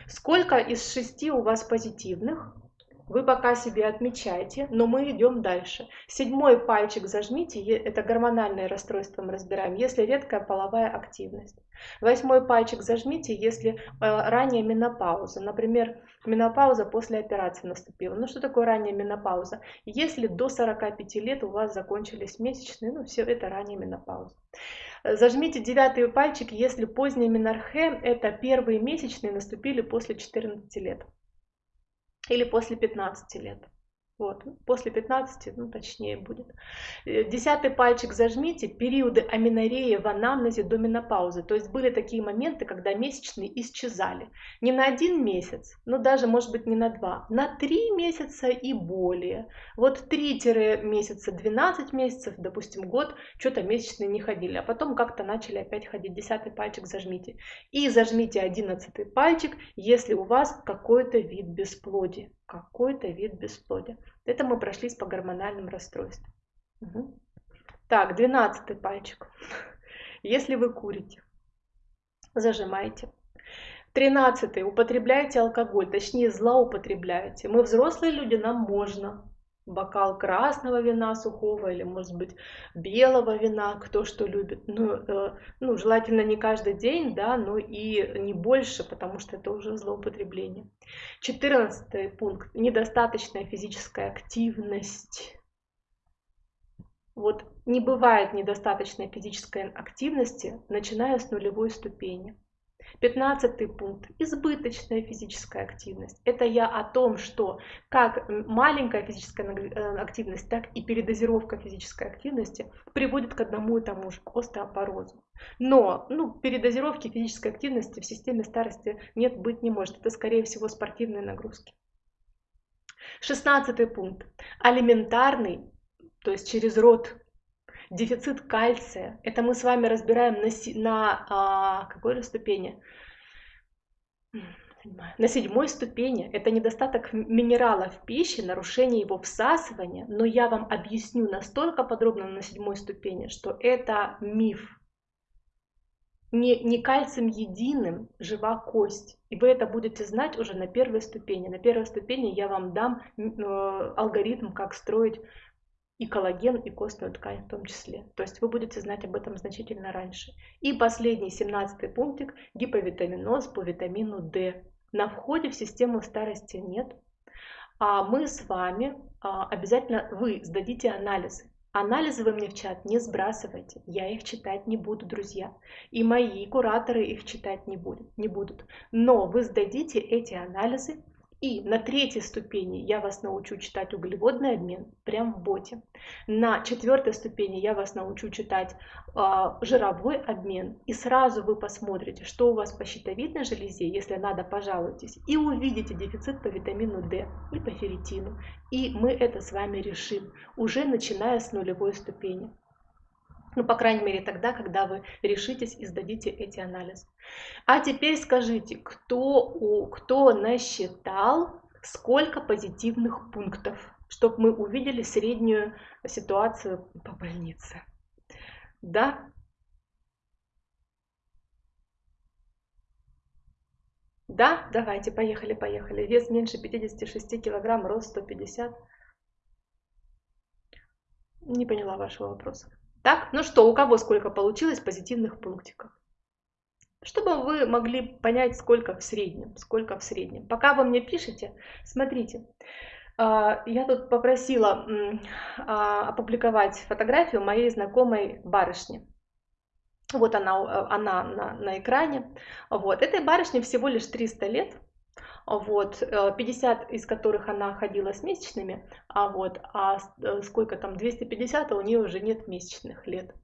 Сколько из шести у вас позитивных? Вы пока себе отмечайте, но мы идем дальше. Седьмой пальчик зажмите, это гормональное расстройство мы разбираем, если редкая половая активность. Восьмой пальчик зажмите, если э, ранняя менопауза. Например, менопауза после операции наступила. Ну что такое ранняя менопауза? Если до 45 лет у вас закончились месячные, ну все это ранняя менопауза. Зажмите девятый пальчик, если поздняя менархе, это первые месячные наступили после 14 лет или после 15 лет. Вот, после 15, ну точнее будет. Э, десятый пальчик зажмите, периоды аминореи в анамнезе до менопаузы. То есть были такие моменты, когда месячные исчезали. Не на один месяц, но даже может быть не на два, на три месяца и более. Вот 3 месяца, 12 месяцев, допустим, год, что-то месячные не ходили, а потом как-то начали опять ходить. Десятый пальчик зажмите. И зажмите одиннадцатый пальчик, если у вас какой-то вид бесплодия какой-то вид бесплодия. Это мы прошлись по гормональным расстройствам. Угу. Так, двенадцатый пальчик. Если вы курите, зажимайте. Тринадцатый. Употребляете алкоголь, точнее злоупотребляете. Мы взрослые люди, нам можно бокал красного вина сухого или, может быть, белого вина, кто что любит. Ну, э, ну, желательно не каждый день, да, но и не больше, потому что это уже злоупотребление. Четырнадцатый пункт. Недостаточная физическая активность. Вот не бывает недостаточной физической активности, начиная с нулевой ступени. Пятнадцатый пункт. Избыточная физическая активность. Это я о том, что как маленькая физическая э, активность, так и передозировка физической активности приводит к одному и тому же, к остеопорозу. Но ну, передозировки физической активности в системе старости нет, быть не может. Это, скорее всего, спортивные нагрузки. Шестнадцатый пункт. Алиментарный, то есть через рот Дефицит кальция. Это мы с вами разбираем на, на а, какой же ступени? На седьмой ступени это недостаток минерала в пище, нарушение его всасывания, но я вам объясню настолько подробно на седьмой ступени, что это миф. Не, не кальцием единым жива кость. И вы это будете знать уже на первой ступени. На первой ступени я вам дам э, алгоритм, как строить и коллаген, и костную ткань в том числе. То есть вы будете знать об этом значительно раньше. И последний, 17 пунктик, гиповитаминоз по витамину D. На входе в систему старости нет. А мы с вами а, обязательно, вы сдадите анализы. Анализы вы мне в чат не сбрасывайте, я их читать не буду, друзья. И мои кураторы их читать не будут. Не будут. Но вы сдадите эти анализы, и на третьей ступени я вас научу читать углеводный обмен прямо в боте. На четвертой ступени я вас научу читать э, жировой обмен. И сразу вы посмотрите, что у вас по щитовидной железе, если надо, пожалуйтесь. И увидите дефицит по витамину D и по ферритину. И мы это с вами решим, уже начиная с нулевой ступени. Ну, по крайней мере, тогда, когда вы решитесь и сдадите эти анализы. А теперь скажите, кто, кто насчитал, сколько позитивных пунктов, чтобы мы увидели среднюю ситуацию по больнице. Да? Да? Давайте, поехали, поехали. Вес меньше 56 килограмм, рост 150. Не поняла вашего вопроса. Так, ну что, у кого сколько получилось позитивных пунктиков? Чтобы вы могли понять, сколько в среднем, сколько в среднем. Пока вы мне пишете, смотрите, а, я тут попросила а, опубликовать фотографию моей знакомой барышни. Вот она, она на, на экране. Вот. Этой барышне всего лишь 300 лет вот, 50 э, из которых она ходила с месячными, а вот, а э, сколько там, 250, а у нее уже нет месячных лет.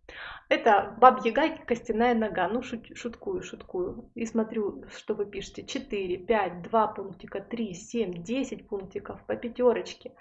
Это бабьяга костяная нога, ну шут, шуткую, шуткую, и смотрю, что вы пишете, 4, 5, 2 пунктика, 3, 7, 10 пунктиков по пятерочке,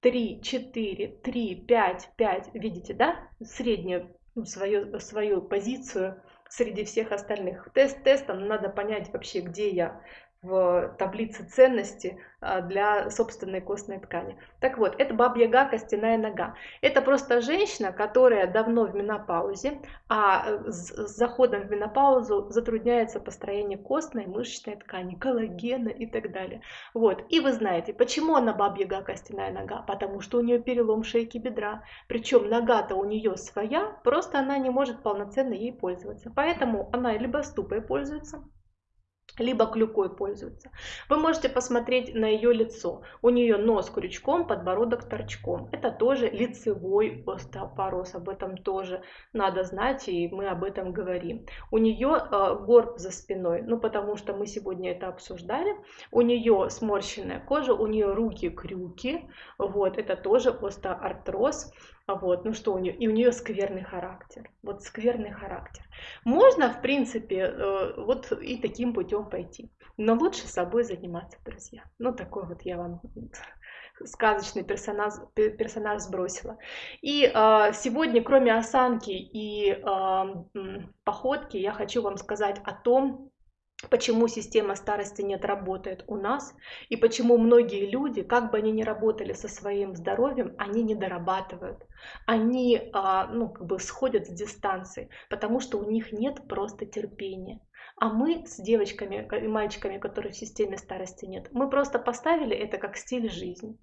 3, 4, 3, 5, 5, видите, да, среднюю ну, свою, свою позицию среди всех остальных. Тест тестом надо понять вообще, где я в таблице ценности а, для собственной костной ткани. Так вот, это бабьяга костяная нога. Это просто женщина, которая давно в менопаузе, а э, с заходом в менопаузу затрудняется построение костной, мышечной ткани, коллагена и так далее. Вот. И вы знаете, почему она бабьяга костяная нога? Потому что у нее перелом шейки бедра. Причем нога-то у нее своя, просто она не может полноценно ей пользоваться. Поэтому она либо ступой пользуется, либо клюкой пользуется. Вы можете посмотреть на ее лицо. У нее нос крючком, подбородок торчком. Это тоже лицевой остеопороз. Об этом тоже надо знать, и мы об этом говорим. У нее э, горб за спиной, ну потому что мы сегодня это обсуждали. У нее сморщенная кожа, у нее руки крюки. Вот, это тоже остеоартроз. Вот, ну что у нее? И у нее скверный характер. Вот скверный характер. Можно, в принципе, э, вот и таким путем пойти. Но лучше собой заниматься, друзья. Ну, такой вот я вам сказочный персонаж, персонаж сбросила. И э, сегодня, кроме осанки и э, походки, я хочу вам сказать о том, почему система старости нет работает у нас и почему многие люди, как бы они ни работали со своим здоровьем, они не дорабатывают, они а, ну, как бы сходят с дистанции, потому что у них нет просто терпения. А мы с девочками и мальчиками, которые в системе старости нет, мы просто поставили это как стиль жизни.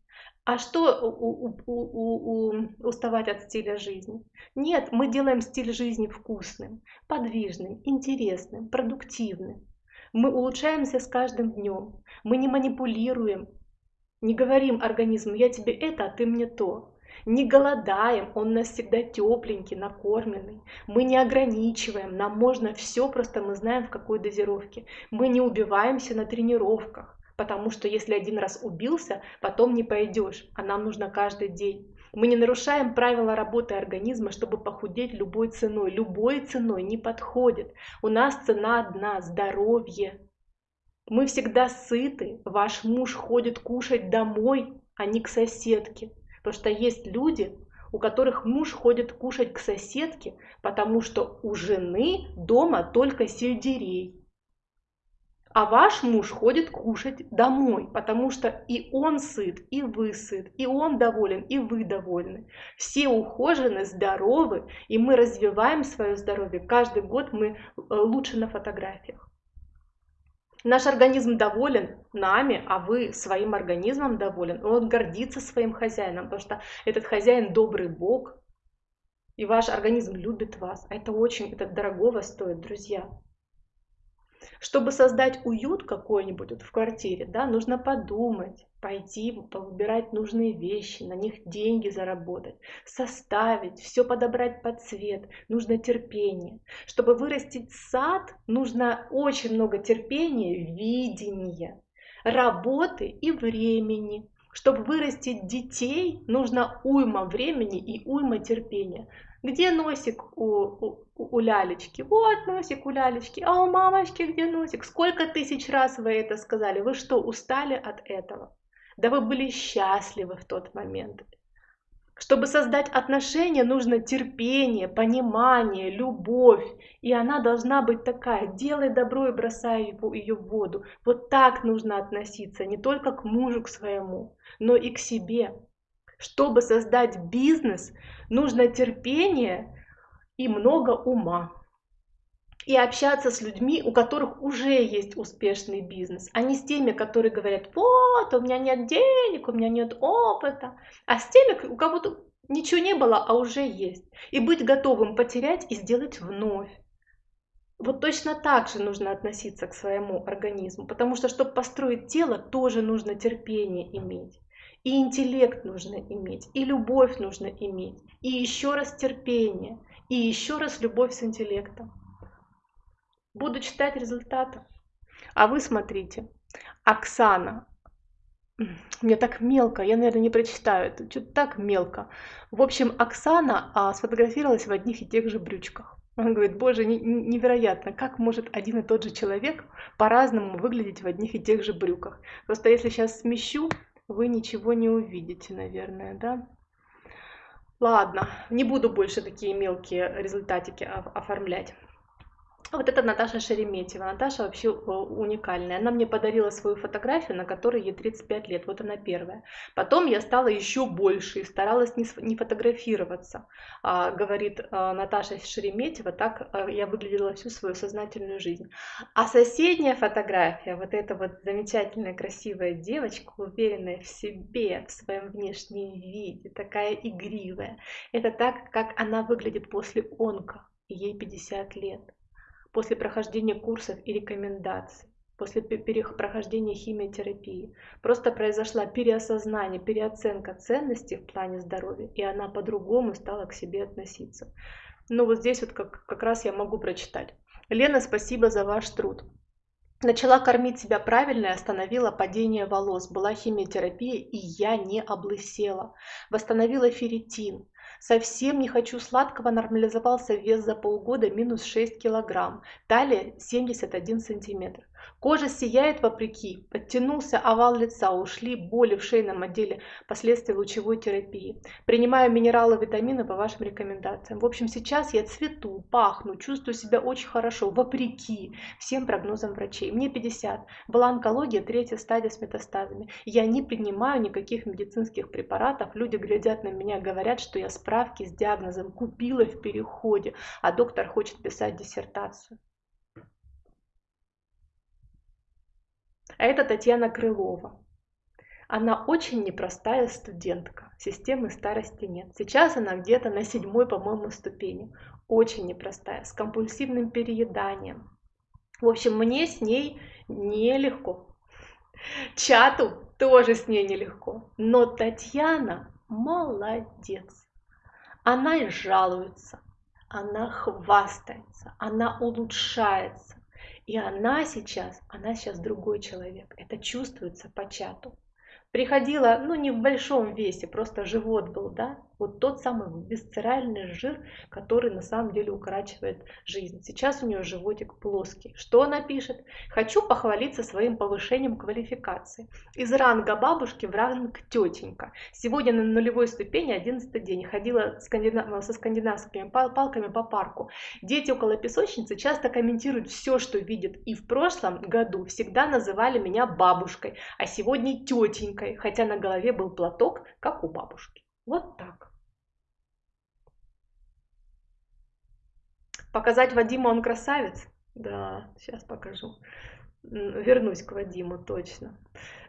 А что у, у, у, у, уставать от стиля жизни? Нет, мы делаем стиль жизни вкусным, подвижным, интересным, продуктивным. Мы улучшаемся с каждым днем. Мы не манипулируем, не говорим организму, я тебе это, а ты мне то. Не голодаем, он нас всегда тепленький, накормленный. Мы не ограничиваем, нам можно все, просто мы знаем в какой дозировке. Мы не убиваемся на тренировках, потому что если один раз убился, потом не пойдешь, а нам нужно каждый день. Мы не нарушаем правила работы организма, чтобы похудеть любой ценой. Любой ценой не подходит. У нас цена одна – здоровье. Мы всегда сыты. Ваш муж ходит кушать домой, а не к соседке. Потому что есть люди, у которых муж ходит кушать к соседке, потому что у жены дома только сельдерей а ваш муж ходит кушать домой, потому что и он сыт, и вы сыт, и он доволен, и вы довольны. Все ухожены, здоровы, и мы развиваем свое здоровье. Каждый год мы э, лучше на фотографиях. Наш организм доволен нами, а вы своим организмом доволен. Он гордится своим хозяином, потому что этот хозяин добрый Бог, и ваш организм любит вас. Это очень, это дорогого стоит, друзья. Чтобы создать уют какой-нибудь вот в квартире, да, нужно подумать, пойти, выбирать нужные вещи, на них деньги заработать, составить, все подобрать под цвет, нужно терпение. Чтобы вырастить сад, нужно очень много терпения, видения, работы и времени. Чтобы вырастить детей, нужно уйма времени и уйма терпения. Где носик у, у, у лялечки? Вот носик у лялечки. А у мамочки где носик? Сколько тысяч раз вы это сказали? Вы что, устали от этого? Да вы были счастливы в тот момент. Чтобы создать отношения, нужно терпение, понимание, любовь. И она должна быть такая. Делай добро и бросай ее в воду. Вот так нужно относиться не только к мужу к своему, но и к себе. Чтобы создать бизнес, нужно терпение и много ума. И общаться с людьми, у которых уже есть успешный бизнес, а не с теми, которые говорят, вот, у меня нет денег, у меня нет опыта, а с теми, у кого-то ничего не было, а уже есть. И быть готовым потерять и сделать вновь. Вот точно так же нужно относиться к своему организму, потому что, чтобы построить тело, тоже нужно терпение иметь. И интеллект нужно иметь, и любовь нужно иметь, и еще раз терпение, и еще раз любовь с интеллектом. Буду читать результаты. А вы смотрите. Оксана. Мне так мелко, я, наверное, не прочитаю. Это что-то так мелко. В общем, Оксана а, сфотографировалась в одних и тех же брючках. Она говорит, боже, невероятно, как может один и тот же человек по-разному выглядеть в одних и тех же брюках. Просто если сейчас смещу, вы ничего не увидите, наверное, да? Ладно, не буду больше такие мелкие результатики оформлять. Вот это Наташа Шереметьева. Наташа вообще э, уникальная. Она мне подарила свою фотографию, на которой ей 35 лет. Вот она первая. Потом я стала еще больше и старалась не, не фотографироваться. А, говорит а, Наташа Шереметьева, так а, я выглядела всю свою сознательную жизнь. А соседняя фотография, вот эта вот замечательная красивая девочка, уверенная в себе, в своем внешнем виде, такая игривая. Это так, как она выглядит после онка. Ей 50 лет после прохождения курсов и рекомендаций, после прохождения химиотерапии. Просто произошла переосознание, переоценка ценностей в плане здоровья, и она по-другому стала к себе относиться. Ну вот здесь вот как, как раз я могу прочитать. Лена, спасибо за ваш труд. Начала кормить себя правильно и остановила падение волос. Была химиотерапия, и я не облысела. Восстановила ферритин. Совсем не хочу сладкого, нормализовался вес за полгода минус 6 килограмм, талия 71 сантиметр. Кожа сияет вопреки, подтянулся овал лица, ушли боли в шейном отделе, последствия лучевой терапии. Принимаю минералы, витамины по вашим рекомендациям. В общем, сейчас я цвету, пахну, чувствую себя очень хорошо, вопреки всем прогнозам врачей. Мне 50, была онкология, третья стадия с метастазами. Я не принимаю никаких медицинских препаратов, люди глядят на меня, говорят, что я справки с диагнозом купила в переходе, а доктор хочет писать диссертацию. А это Татьяна Крылова. Она очень непростая студентка, системы старости нет. Сейчас она где-то на седьмой, по-моему, ступени. Очень непростая, с компульсивным перееданием. В общем, мне с ней нелегко. Чату тоже с ней нелегко. Но Татьяна молодец. Она и жалуется, она хвастается, она улучшается. И она сейчас, она сейчас другой человек. Это чувствуется по чату. Приходила, ну не в большом весе, просто живот был, да, вот тот самый висцеральный жир, который на самом деле укорачивает жизнь. Сейчас у нее животик плоский. Что она пишет? Хочу похвалиться своим повышением квалификации. Из ранга бабушки в ранг тетенька. Сегодня на нулевой ступени 11 день. Ходила скандинав... со скандинавскими палками по парку. Дети около песочницы часто комментируют все, что видят. И в прошлом году всегда называли меня бабушкой, а сегодня тетенькой, хотя на голове был платок, как у бабушки. Вот так. Показать Вадиму, он красавец? Да, сейчас покажу. Вернусь к Вадиму, точно.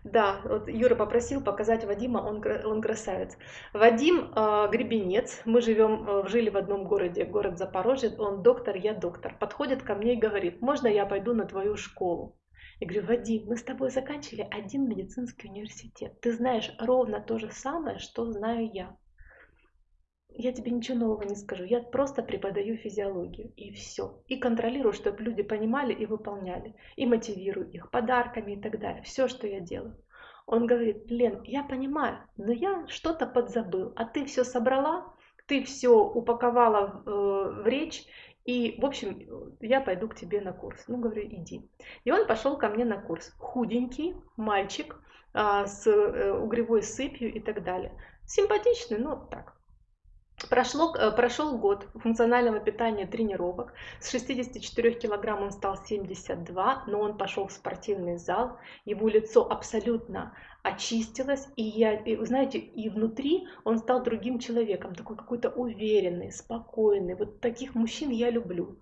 Да, вот Юра попросил показать Вадима, он, он красавец. Вадим э, Гребенец, мы живем, э, жили в одном городе, город Запорожье, он доктор, я доктор. Подходит ко мне и говорит, можно я пойду на твою школу? Я говорю, Вадим, мы с тобой заканчивали один медицинский университет. Ты знаешь ровно то же самое, что знаю я я тебе ничего нового не скажу, я просто преподаю физиологию и все. И контролирую, чтобы люди понимали и выполняли. И мотивирую их подарками и так далее. Все, что я делаю. Он говорит, Лен, я понимаю, но я что-то подзабыл, а ты все собрала, ты все упаковала в, э, в речь, и, в общем, я пойду к тебе на курс. Ну, говорю, иди. И он пошел ко мне на курс. Худенький мальчик а, с э, угревой сыпью и так далее. Симпатичный, но так, Прошло, э, прошел год функционального питания тренировок. С 64 килограмм он стал 72, но он пошел в спортивный зал. Его лицо абсолютно очистилось. И я, и, знаете, и внутри он стал другим человеком. Такой какой-то уверенный, спокойный. Вот таких мужчин я люблю.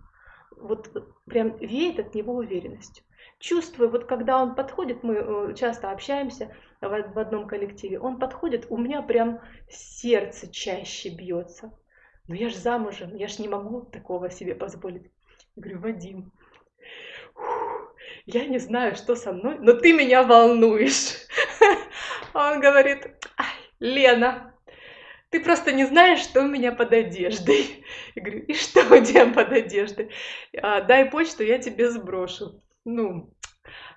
Вот прям веет от него уверенностью чувствую, вот когда он подходит, мы э, часто общаемся в одном коллективе, он подходит, у меня прям сердце чаще бьется. Но я же замужем, я же не могу такого себе позволить. Я говорю, Вадим, я не знаю, что со мной, но ты меня волнуешь. Он говорит, Лена, ты просто не знаешь, что у меня под одеждой. Я говорю, и что у тебя под одеждой? «А, дай почту, я тебе сброшу ну,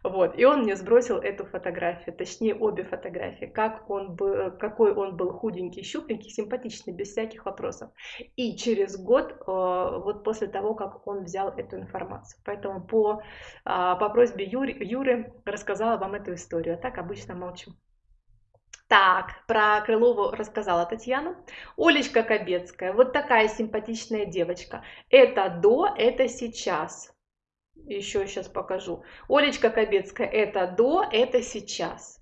вот, и он мне сбросил эту фотографию, точнее обе фотографии, как он был, какой он был худенький, щупленький, симпатичный, без всяких вопросов. И через год, э, вот после того, как он взял эту информацию. Поэтому по, а, по просьбе Юры, Юры рассказала вам эту историю, а так обычно молчу. Так, про Крылову рассказала Татьяна. Олечка Кобецкая, вот такая симпатичная девочка. Это до, это сейчас. Еще сейчас покажу. Олечка Кобецкая, это до, это сейчас.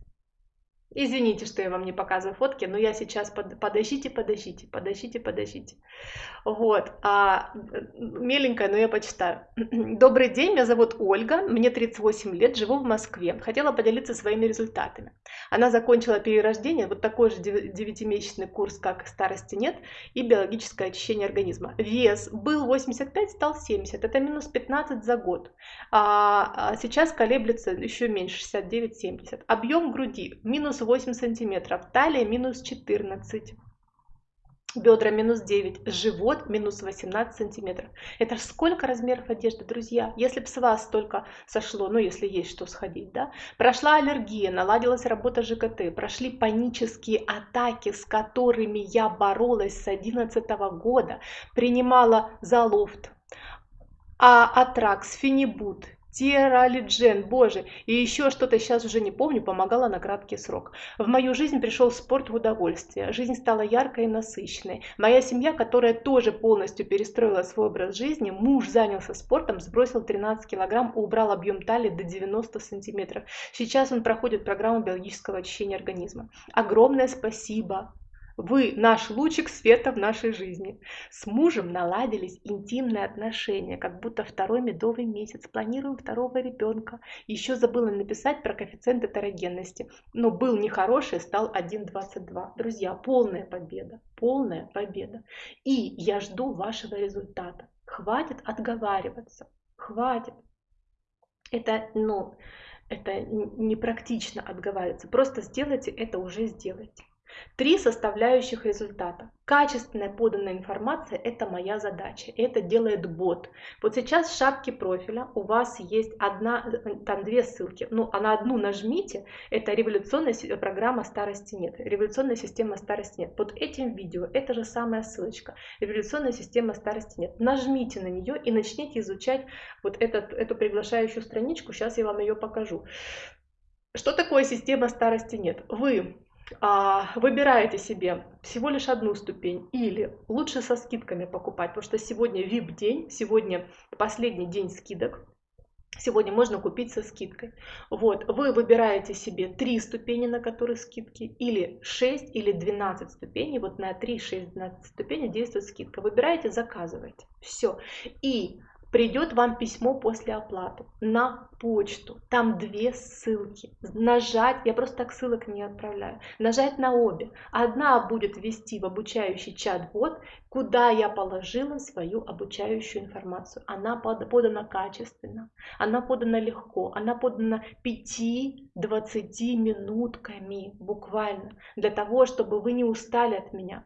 Извините, что я вам не показываю фотки, но я сейчас под... подождите, подождите, подождите, подождите. Вот, а, миленькая, но я почитаю. Добрый день, меня зовут Ольга, мне 38 лет, живу в Москве. Хотела поделиться своими результатами. Она закончила перерождение, вот такой же 9-месячный курс, как старости нет, и биологическое очищение организма. Вес был 85, стал 70, это минус 15 за год. А, а сейчас колеблется еще меньше, 69-70. Объем груди минус 8 сантиметров, талия минус 14 бедра минус 9, живот минус 18 сантиметров. Это сколько размеров одежды, друзья? Если бы с вас столько сошло, ну если есть что сходить, да? Прошла аллергия, наладилась работа ЖКТ, прошли панические атаки, с которыми я боролась с 2011 года, принимала залофт, а атракс, фенибут, Тиралиджен, боже, и еще что-то сейчас уже не помню, помогала на краткий срок. В мою жизнь пришел спорт в удовольствие, жизнь стала яркой и насыщенной. Моя семья, которая тоже полностью перестроила свой образ жизни, муж занялся спортом, сбросил 13 килограмм, убрал объем талии до 90 сантиметров. Сейчас он проходит программу биологического очищения организма. Огромное спасибо вы наш лучик света в нашей жизни. С мужем наладились интимные отношения, как будто второй медовый месяц. Планируем второго ребенка. Еще забыла написать про коэффициент этерогенности. Но был нехороший, стал 1,22. Друзья, полная победа. Полная победа. И я жду вашего результата. Хватит отговариваться. Хватит. Это, ну, это непрактично отговариваться. Просто сделайте это, уже сделайте. Три составляющих результата. Качественная поданная информация – это моя задача, это делает бот. Вот сейчас в шапке профиля у вас есть одна, там две ссылки, ну а на одну нажмите, это революционная программа старости нет, революционная система старости нет. Под этим видео это же самая ссылочка, революционная система старости нет. Нажмите на нее и начните изучать вот этот, эту приглашающую страничку, сейчас я вам ее покажу. Что такое система старости нет? Вы выбираете себе всего лишь одну ступень или лучше со скидками покупать, потому что сегодня VIP день, сегодня последний день скидок, Сегодня можно купить со скидкой. Вот, вы выбираете себе 3 ступени, на которые скидки, или 6, или 12 ступеней. Вот на 3, 6, 12 ступеней действует скидка. Выбираете, заказываете. Все. И придет вам письмо после оплаты на почту. Там две ссылки. Нажать, я просто так ссылок не отправляю. Нажать на обе. Одна будет вести в обучающий чат-бот, куда я положила свою обучающую информацию. Она подана качественно, она подана легко, она подана 5-20 минутками буквально, для того, чтобы вы не устали от меня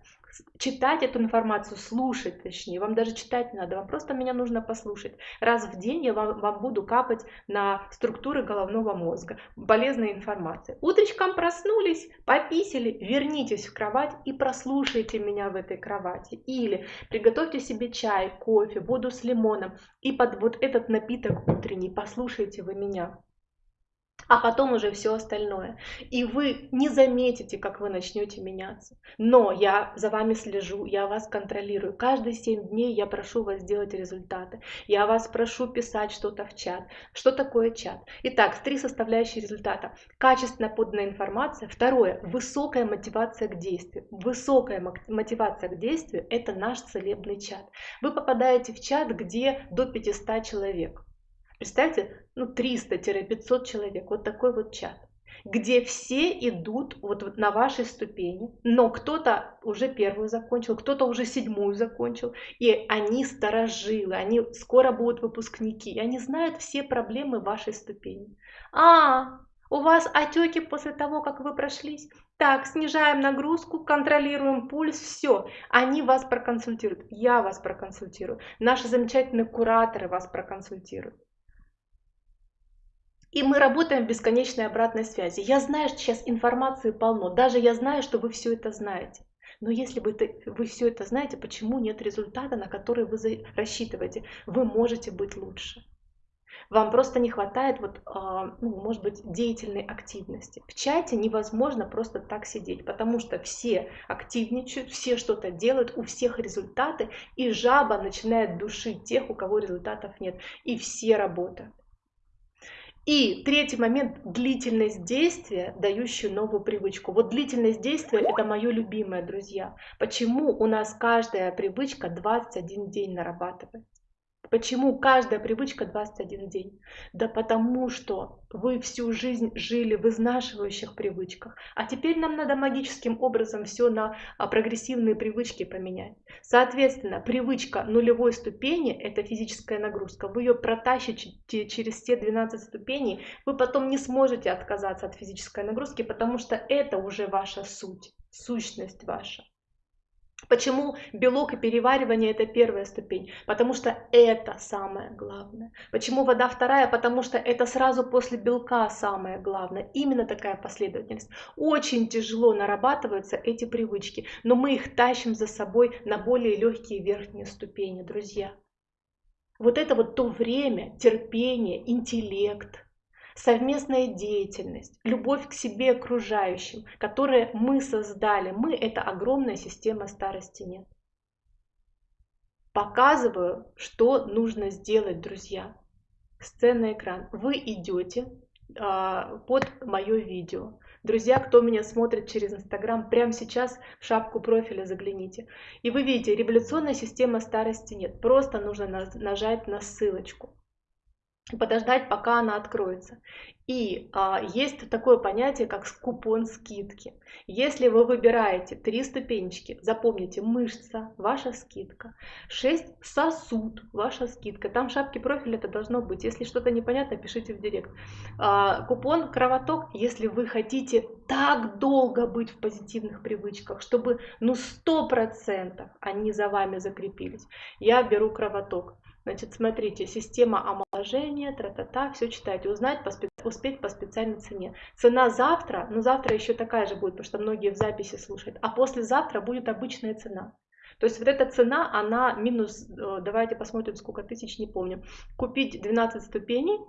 читать эту информацию, слушать точнее, вам даже читать не надо, вам просто меня нужно послушать. Раз в день я вам, вам буду капать на структуры головного мозга. Полезная информация. Утречком проснулись, пописали, вернитесь в кровать и прослушайте меня в этой кровати. Или приготовьте себе чай, кофе, воду с лимоном и под вот этот напиток утренний послушайте вы меня а потом уже все остальное. И вы не заметите, как вы начнете меняться. Но я за вами слежу, я вас контролирую. Каждые 7 дней я прошу вас сделать результаты. Я вас прошу писать что-то в чат. Что такое чат? Итак, три составляющие результата. Качественно поданная информация. Второе, высокая мотивация к действию. Высокая мотивация к действию – это наш целебный чат. Вы попадаете в чат, где до 500 человек. Представьте, ну 300-500 человек, вот такой вот чат где все идут вот, на вашей ступени, но кто-то уже первую закончил, кто-то уже седьмую закончил, и они старожилы, они скоро будут выпускники, и они знают все проблемы вашей ступени. А, у вас отеки после того, как вы прошлись? Так, снижаем нагрузку, контролируем пульс, все. Они вас проконсультируют, я вас проконсультирую, наши замечательные кураторы вас проконсультируют. И мы работаем в бесконечной обратной связи. Я знаю, что сейчас информации полно, даже я знаю, что вы все это знаете. Но если вы, вы все это знаете, почему нет результата, на который вы рассчитываете? Вы можете быть лучше. Вам просто не хватает, вот, а, ну, может быть, деятельной активности. В чате невозможно просто так сидеть, потому что все активничают, все что-то делают, у всех результаты, и жаба начинает душить тех, у кого результатов нет, и все работают. И третий момент – длительность действия, дающую новую привычку. Вот длительность действия – это мое любимое, друзья. Почему у нас каждая привычка 21 день нарабатывается? Почему каждая привычка 21 день? Да потому что вы всю жизнь жили в изнашивающих привычках, а теперь нам надо магическим образом все на а, прогрессивные привычки поменять. Соответственно, привычка нулевой ступени – это физическая нагрузка. Вы ее протащите через те 12 ступеней, вы потом не сможете отказаться от физической нагрузки, потому что это уже ваша суть, сущность ваша. Почему белок и переваривание это первая ступень? Потому что это самое главное. Почему вода вторая? Потому что это сразу после белка самое главное. Именно такая последовательность. Очень тяжело нарабатываются эти привычки, но мы их тащим за собой на более легкие верхние ступени, друзья. Вот это вот то время, терпение, интеллект, совместная деятельность, любовь к себе окружающим, которые мы создали. Мы – это огромная система старости нет. Показываю, что нужно сделать, друзья. Сценный экран. Вы идете э, под мое видео. Друзья, кто меня смотрит через Инстаграм, прямо сейчас в шапку профиля загляните. И вы видите, революционная система старости нет. Просто нужно нажать на ссылочку подождать, пока она откроется. И а, есть такое понятие, как купон скидки. Если вы выбираете три ступенечки, запомните, мышца, ваша скидка, 6 сосуд, ваша скидка. Там в шапке профиля это должно быть. Если что-то непонятно, пишите в директ. А, купон кровоток, если вы хотите так долго быть в позитивных привычках, чтобы ну 100% они за вами закрепились, я беру кровоток. Значит, смотрите, система омоложения, тра-та-та, все читайте, узнать, по спе... успеть по специальной цене. Цена завтра, ну завтра еще такая же будет, потому что многие в записи слушают, а послезавтра будет обычная цена. То есть вот эта цена, она минус, э, давайте посмотрим, сколько тысяч, не помню. Купить 12 ступеней.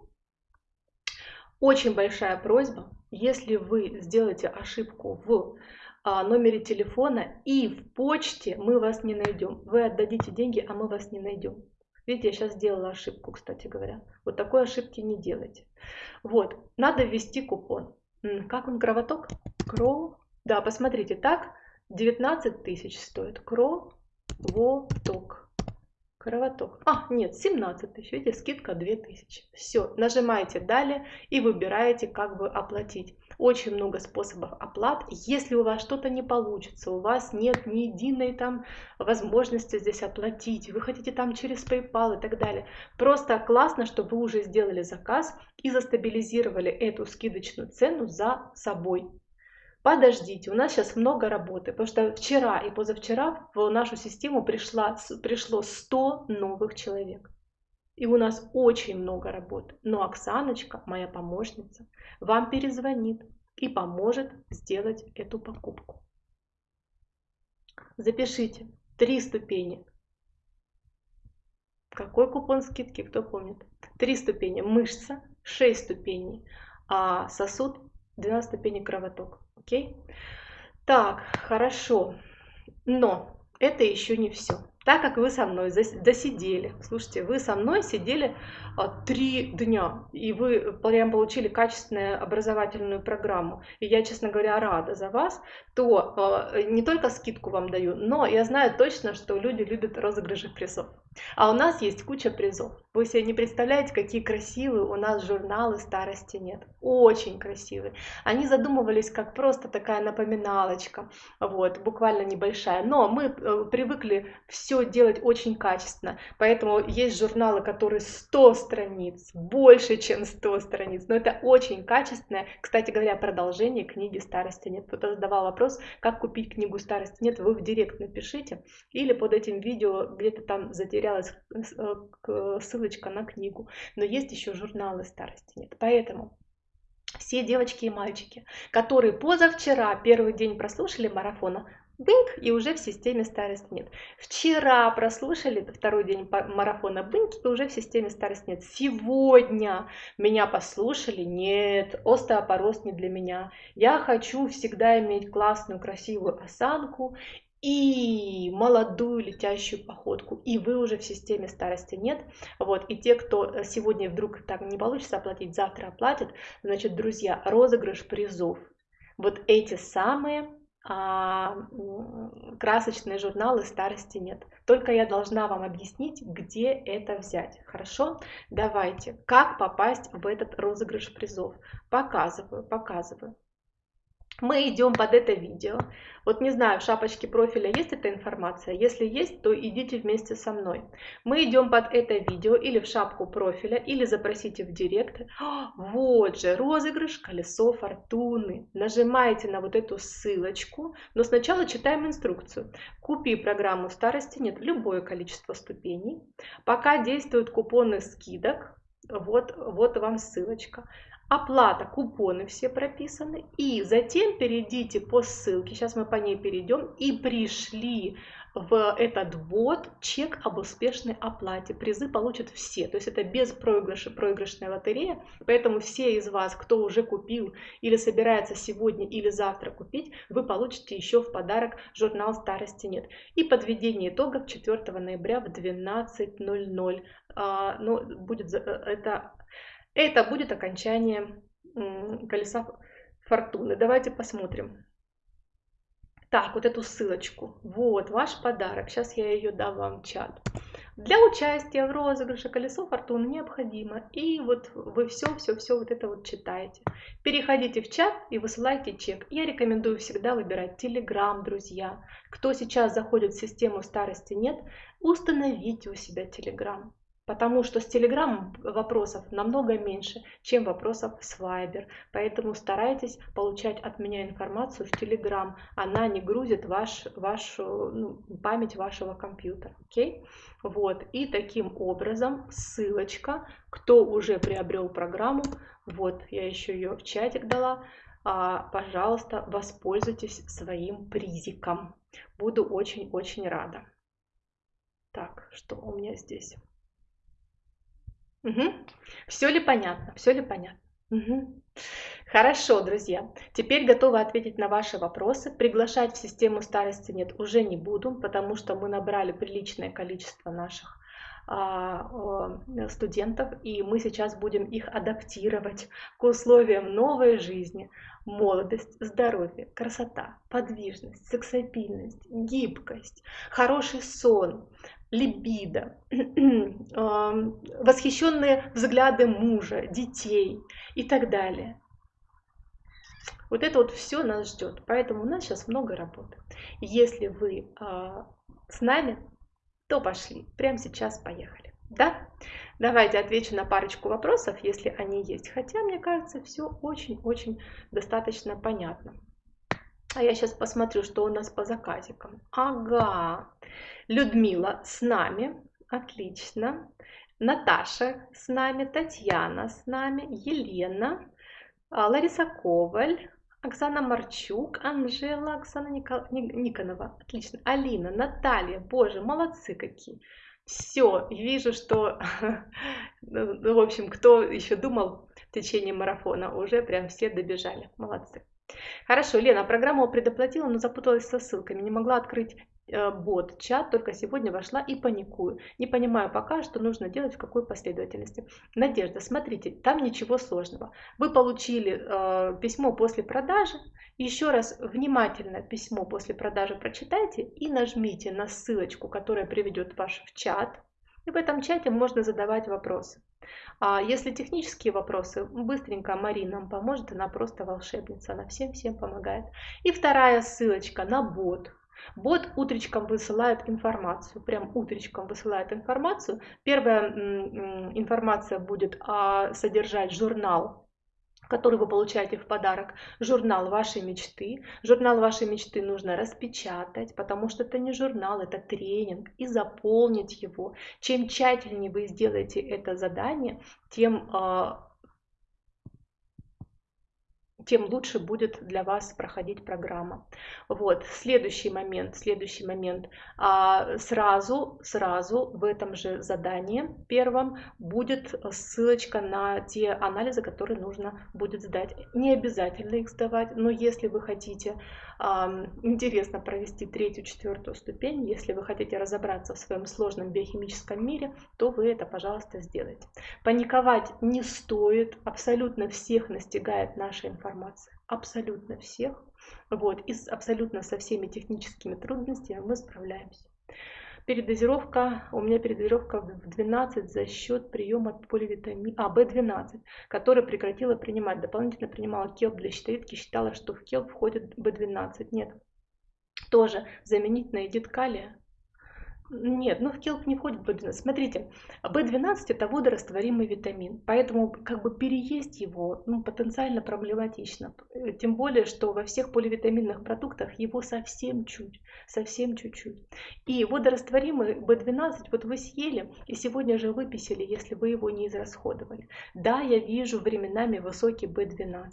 Очень большая просьба, если вы сделаете ошибку в а, номере телефона и в почте, мы вас не найдем. Вы отдадите деньги, а мы вас не найдем. Видите, я сейчас сделала ошибку, кстати говоря. Вот такой ошибки не делайте. Вот, надо ввести купон. Как он, кровоток? Кро. Да, посмотрите, так 19 тысяч стоит. Кровоток. Кровоток. А, нет, 17 тысяч. Видите, скидка 2000. Все, нажимаете далее и выбираете, как бы оплатить. Очень много способов оплат. Если у вас что-то не получится, у вас нет ни единой там возможности здесь оплатить, вы хотите там через PayPal и так далее. Просто классно, что вы уже сделали заказ и застабилизировали эту скидочную цену за собой подождите, у нас сейчас много работы, потому что вчера и позавчера в нашу систему пришла, пришло 100 новых человек. И у нас очень много работы. Но Оксаночка, моя помощница, вам перезвонит и поможет сделать эту покупку. Запишите три ступени. Какой купон скидки, кто помнит? Три ступени мышца, шесть ступеней а сосуд, 12 ступеней кровоток. Окей? Так, хорошо. Но это еще не все. Так как вы со мной досидели, слушайте, вы со мной сидели а, три дня, и вы прям получили качественную образовательную программу, и я, честно говоря, рада за вас, то а, не только скидку вам даю, но я знаю точно, что люди любят розыгрыши призов. А у нас есть куча призов. Вы себе не представляете, какие красивые у нас журналы старости нет. Очень красивые. Они задумывались как просто такая напоминалочка, вот, буквально небольшая. Но мы э, привыкли все делать очень качественно. Поэтому есть журналы, которые 100 страниц, больше, чем 100 страниц. Но это очень качественное. Кстати говоря, продолжение книги «Старости нет». Кто-то задавал вопрос, как купить книгу «Старости нет». Вы в директ напишите. Или под этим видео где-то там затерял потерялась э, ссылочка на книгу, но есть еще журналы старости нет. Поэтому все девочки и мальчики, которые позавчера первый день прослушали марафона, бынк, и уже в системе старость нет. Вчера прослушали второй день марафона бынк, и уже в системе старость нет. Сегодня меня послушали, нет, остеопороз не для меня. Я хочу всегда иметь классную, красивую осанку и молодую летящую походку, и вы уже в системе старости нет. Вот, и те, кто сегодня вдруг так не получится оплатить, завтра оплатят, значит, друзья, розыгрыш призов. Вот эти самые а, красочные журналы старости нет. Только я должна вам объяснить, где это взять. Хорошо? Давайте. Как попасть в этот розыгрыш призов? Показываю, показываю мы идем под это видео. Вот не знаю, в шапочке профиля есть эта информация? Если есть, то идите вместе со мной. Мы идем под это видео или в шапку профиля, или запросите в директ. Вот же, розыгрыш колесо фортуны. Нажимаете на вот эту ссылочку, но сначала читаем инструкцию. Купи программу старости, нет, любое количество ступеней. Пока действуют купоны скидок, вот, вот вам ссылочка оплата, купоны все прописаны. И затем перейдите по ссылке, сейчас мы по ней перейдем, и пришли в этот бот чек об успешной оплате. Призы получат все, то есть это без проигрыша, проигрышная лотерея, поэтому все из вас, кто уже купил или собирается сегодня или завтра купить, вы получите еще в подарок журнал «Старости нет». И подведение итогов 4 ноября в 12.00. А, ну, будет э, это это будет окончание колеса фортуны. Давайте посмотрим. Так, вот эту ссылочку. Вот ваш подарок. Сейчас я ее дам вам в чат. Для участия в розыгрыше колесо фортуны необходимо. И вот вы все, все, все вот это вот читаете. Переходите в чат и высылайте чек. Я рекомендую всегда выбирать Telegram, друзья. Кто сейчас заходит в систему старости нет, установите у себя Telegram. Потому что с Telegram вопросов намного меньше, чем вопросов с Viber. Поэтому старайтесь получать от меня информацию в Telegram. Она не грузит ваш, вашу ну, память вашего компьютера. Okay? Вот. И таким образом ссылочка, кто уже приобрел программу, вот я еще ее в чатик дала, а, пожалуйста, воспользуйтесь своим призиком. Буду очень-очень рада. Так, что у меня здесь? Угу. Все ли понятно? Все ли понятно? Угу. Хорошо, друзья. Теперь готова ответить на ваши вопросы. Приглашать в систему старости нет уже не буду, потому что мы набрали приличное количество наших а, студентов, и мы сейчас будем их адаптировать к условиям новой жизни. Молодость, здоровье, красота, подвижность, сексапильность, гибкость, хороший сон, либидо, восхищенные взгляды мужа, детей и так далее. Вот это вот все нас ждет. Поэтому у нас сейчас много работы. Если вы э, с нами, то пошли. Прямо сейчас поехали. Да? Давайте отвечу на парочку вопросов, если они есть. Хотя, мне кажется, все очень-очень достаточно понятно. А я сейчас посмотрю, что у нас по заказикам. Ага, Людмила с нами, отлично. Наташа с нами, Татьяна с нами, Елена, а, Лариса Коваль, Оксана Марчук, Анжела, Оксана Никонова, отлично, Алина, Наталья, боже, молодцы какие. Все, вижу, что, ну, в общем, кто еще думал в течение марафона, уже прям все добежали, молодцы. Хорошо, Лена, программу предоплатила, но запуталась со ссылками, не могла открыть э, бот, чат, только сегодня вошла и паникую. Не понимаю пока, что нужно делать, в какой последовательности. Надежда, смотрите, там ничего сложного. Вы получили э, письмо после продажи, еще раз внимательно письмо после продажи прочитайте и нажмите на ссылочку, которая приведет ваш в чат. И в этом чате можно задавать вопросы. А если технические вопросы, быстренько Марина нам поможет, она просто волшебница, она всем-всем помогает. И вторая ссылочка на бот. Бот утречком высылает информацию, прям утречком высылает информацию. Первая информация будет а, содержать журнал который вы получаете в подарок, журнал вашей мечты. Журнал вашей мечты нужно распечатать, потому что это не журнал, это тренинг, и заполнить его. Чем тщательнее вы сделаете это задание, тем а, тем лучше будет для вас проходить программа. Вот, следующий момент, следующий момент. А, сразу, сразу в этом же задании первом будет ссылочка на те анализы, которые нужно будет сдать. Не обязательно их сдавать, но если вы хотите интересно провести третью, четвертую ступень, если вы хотите разобраться в своем сложном биохимическом мире, то вы это, пожалуйста, сделайте. Паниковать не стоит, абсолютно всех настигает наша информация, абсолютно всех. Вот, и абсолютно со всеми техническими трудностями мы справляемся. Передозировка, у меня передозировка в 12 за счет приема поливитамина, а, B12, который прекратила принимать. Дополнительно принимала келп для щитовидки, считала, что в келп входит B12. Нет. Тоже заменить на эдит калия нет, ну в келп не входит B12. Смотрите, B12 это водорастворимый витамин, поэтому как бы переесть его ну, потенциально проблематично. Тем более, что во всех поливитаминных продуктах его совсем чуть, совсем чуть-чуть. И водорастворимый B12 вот вы съели и сегодня же выписали, если вы его не израсходовали. Да, я вижу временами высокий B12.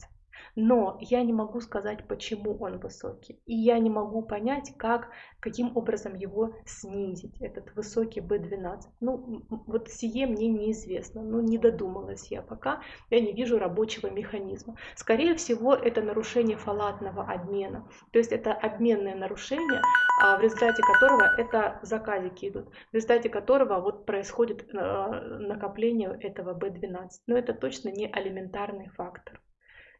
Но я не могу сказать, почему он высокий. И я не могу понять, как, каким образом его снизить, этот высокий B12. Ну, вот сие мне неизвестно. Ну, не додумалась я пока. Я не вижу рабочего механизма. Скорее всего, это нарушение фалатного обмена. То есть это обменное нарушение, а, в результате которого это заказики идут, в результате которого вот происходит э, накопление этого B12. Но это точно не алиментарный фактор.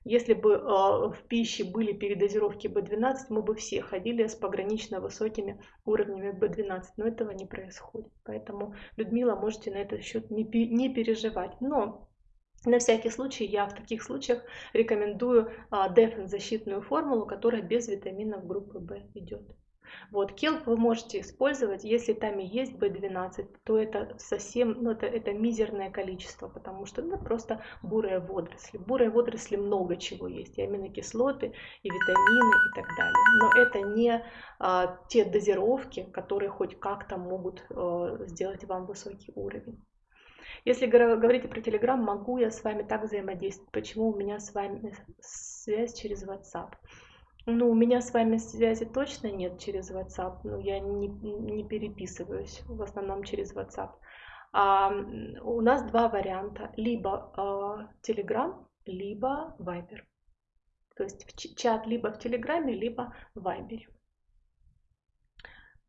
Если бы а, в пище были передозировки B12, мы бы все ходили с погранично высокими уровнями B12, но этого не происходит. Поэтому, Людмила, можете на этот счет не, переживать. Но на всякий случай я в таких случаях рекомендую а, Дефен защитную формулу, которая без витаминов группы В идет. Вот, келп вы можете использовать, если там и есть B12, то это совсем, ну это, это мизерное количество, потому что это ну, просто бурые водоросли. Бурые водоросли много чего есть, и аминокислоты, и витамины, и так далее. Но это не а, те дозировки, которые хоть как-то могут а, сделать вам высокий уровень. Если говорить про Telegram, могу я с вами так взаимодействовать? Почему у меня с вами связь через WhatsApp? Ну, у меня с вами связи точно нет через WhatsApp. Ну, я не, не переписываюсь в основном через WhatsApp. А, у нас два варианта. Либо а, Telegram, либо Viber. То есть в чат либо в Телеграме, либо в Viber.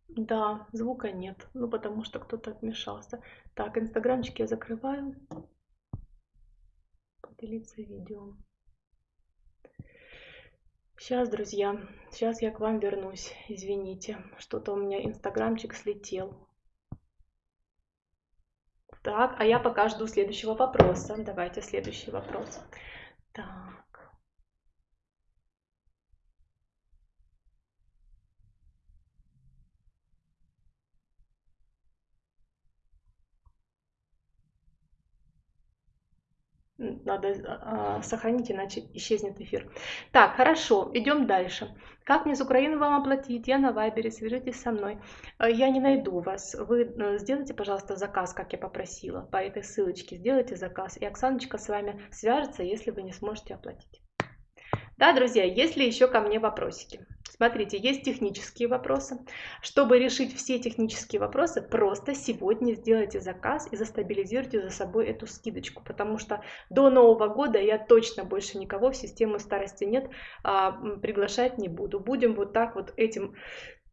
Да, звука нет. Ну, потому что кто-то отмешался. Так, инстаграмчик я закрываю. Поделиться видео. Сейчас, друзья, сейчас я к вам вернусь. Извините, что-то у меня инстаграмчик слетел. Так, а я пока жду следующего вопроса. Давайте следующий вопрос. Так. Надо э, сохранить, иначе исчезнет эфир. Так, хорошо, идем дальше. Как мне с Украины вам оплатить? Я на Вайбере, свяжитесь со мной. Э, я не найду вас. Вы э, сделайте, пожалуйста, заказ, как я попросила, по этой ссылочке. Сделайте заказ, и Оксаночка с вами свяжется, если вы не сможете оплатить. Да, друзья, есть ли еще ко мне вопросики? Смотрите, есть технические вопросы. Чтобы решить все технические вопросы, просто сегодня сделайте заказ и застабилизируйте за собой эту скидочку, потому что до Нового года я точно больше никого в систему старости нет, а, приглашать не буду. Будем вот так вот этим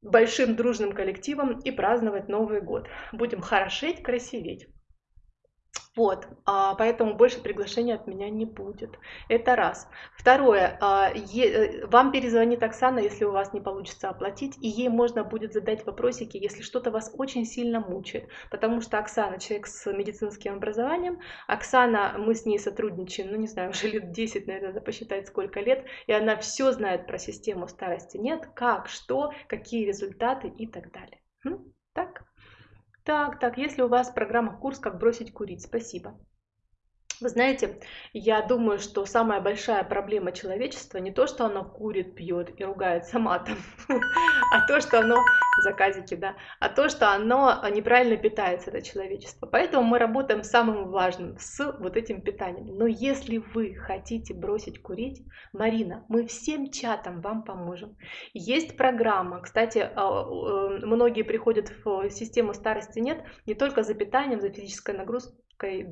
большим дружным коллективом и праздновать Новый год. Будем хорошеть, красиветь. Вот, а, поэтому больше приглашений от меня не будет. Это раз. Второе, а, е, вам перезвонит Оксана, если у вас не получится оплатить, и ей можно будет задать вопросики, если что-то вас очень сильно мучает. Потому что Оксана человек с медицинским образованием, Оксана, мы с ней сотрудничаем, ну не знаю, уже лет 10, наверное, надо посчитать сколько лет, и она все знает про систему старости. Нет, как, что, какие результаты и так далее. Так? Так, так, если у вас программа курс «Как бросить курить», спасибо. Вы знаете, я думаю, что самая большая проблема человечества не то, что оно курит, пьет и ругается матом, а то, что оно заказики, да, а то, что оно неправильно питается, это человечество. Поэтому мы работаем с самым важным, с вот этим питанием. Но если вы хотите бросить курить, Марина, мы всем чатом вам поможем. Есть программа, кстати, а, э, многие приходят в систему старости нет, не только за питанием, за физической нагрузкой,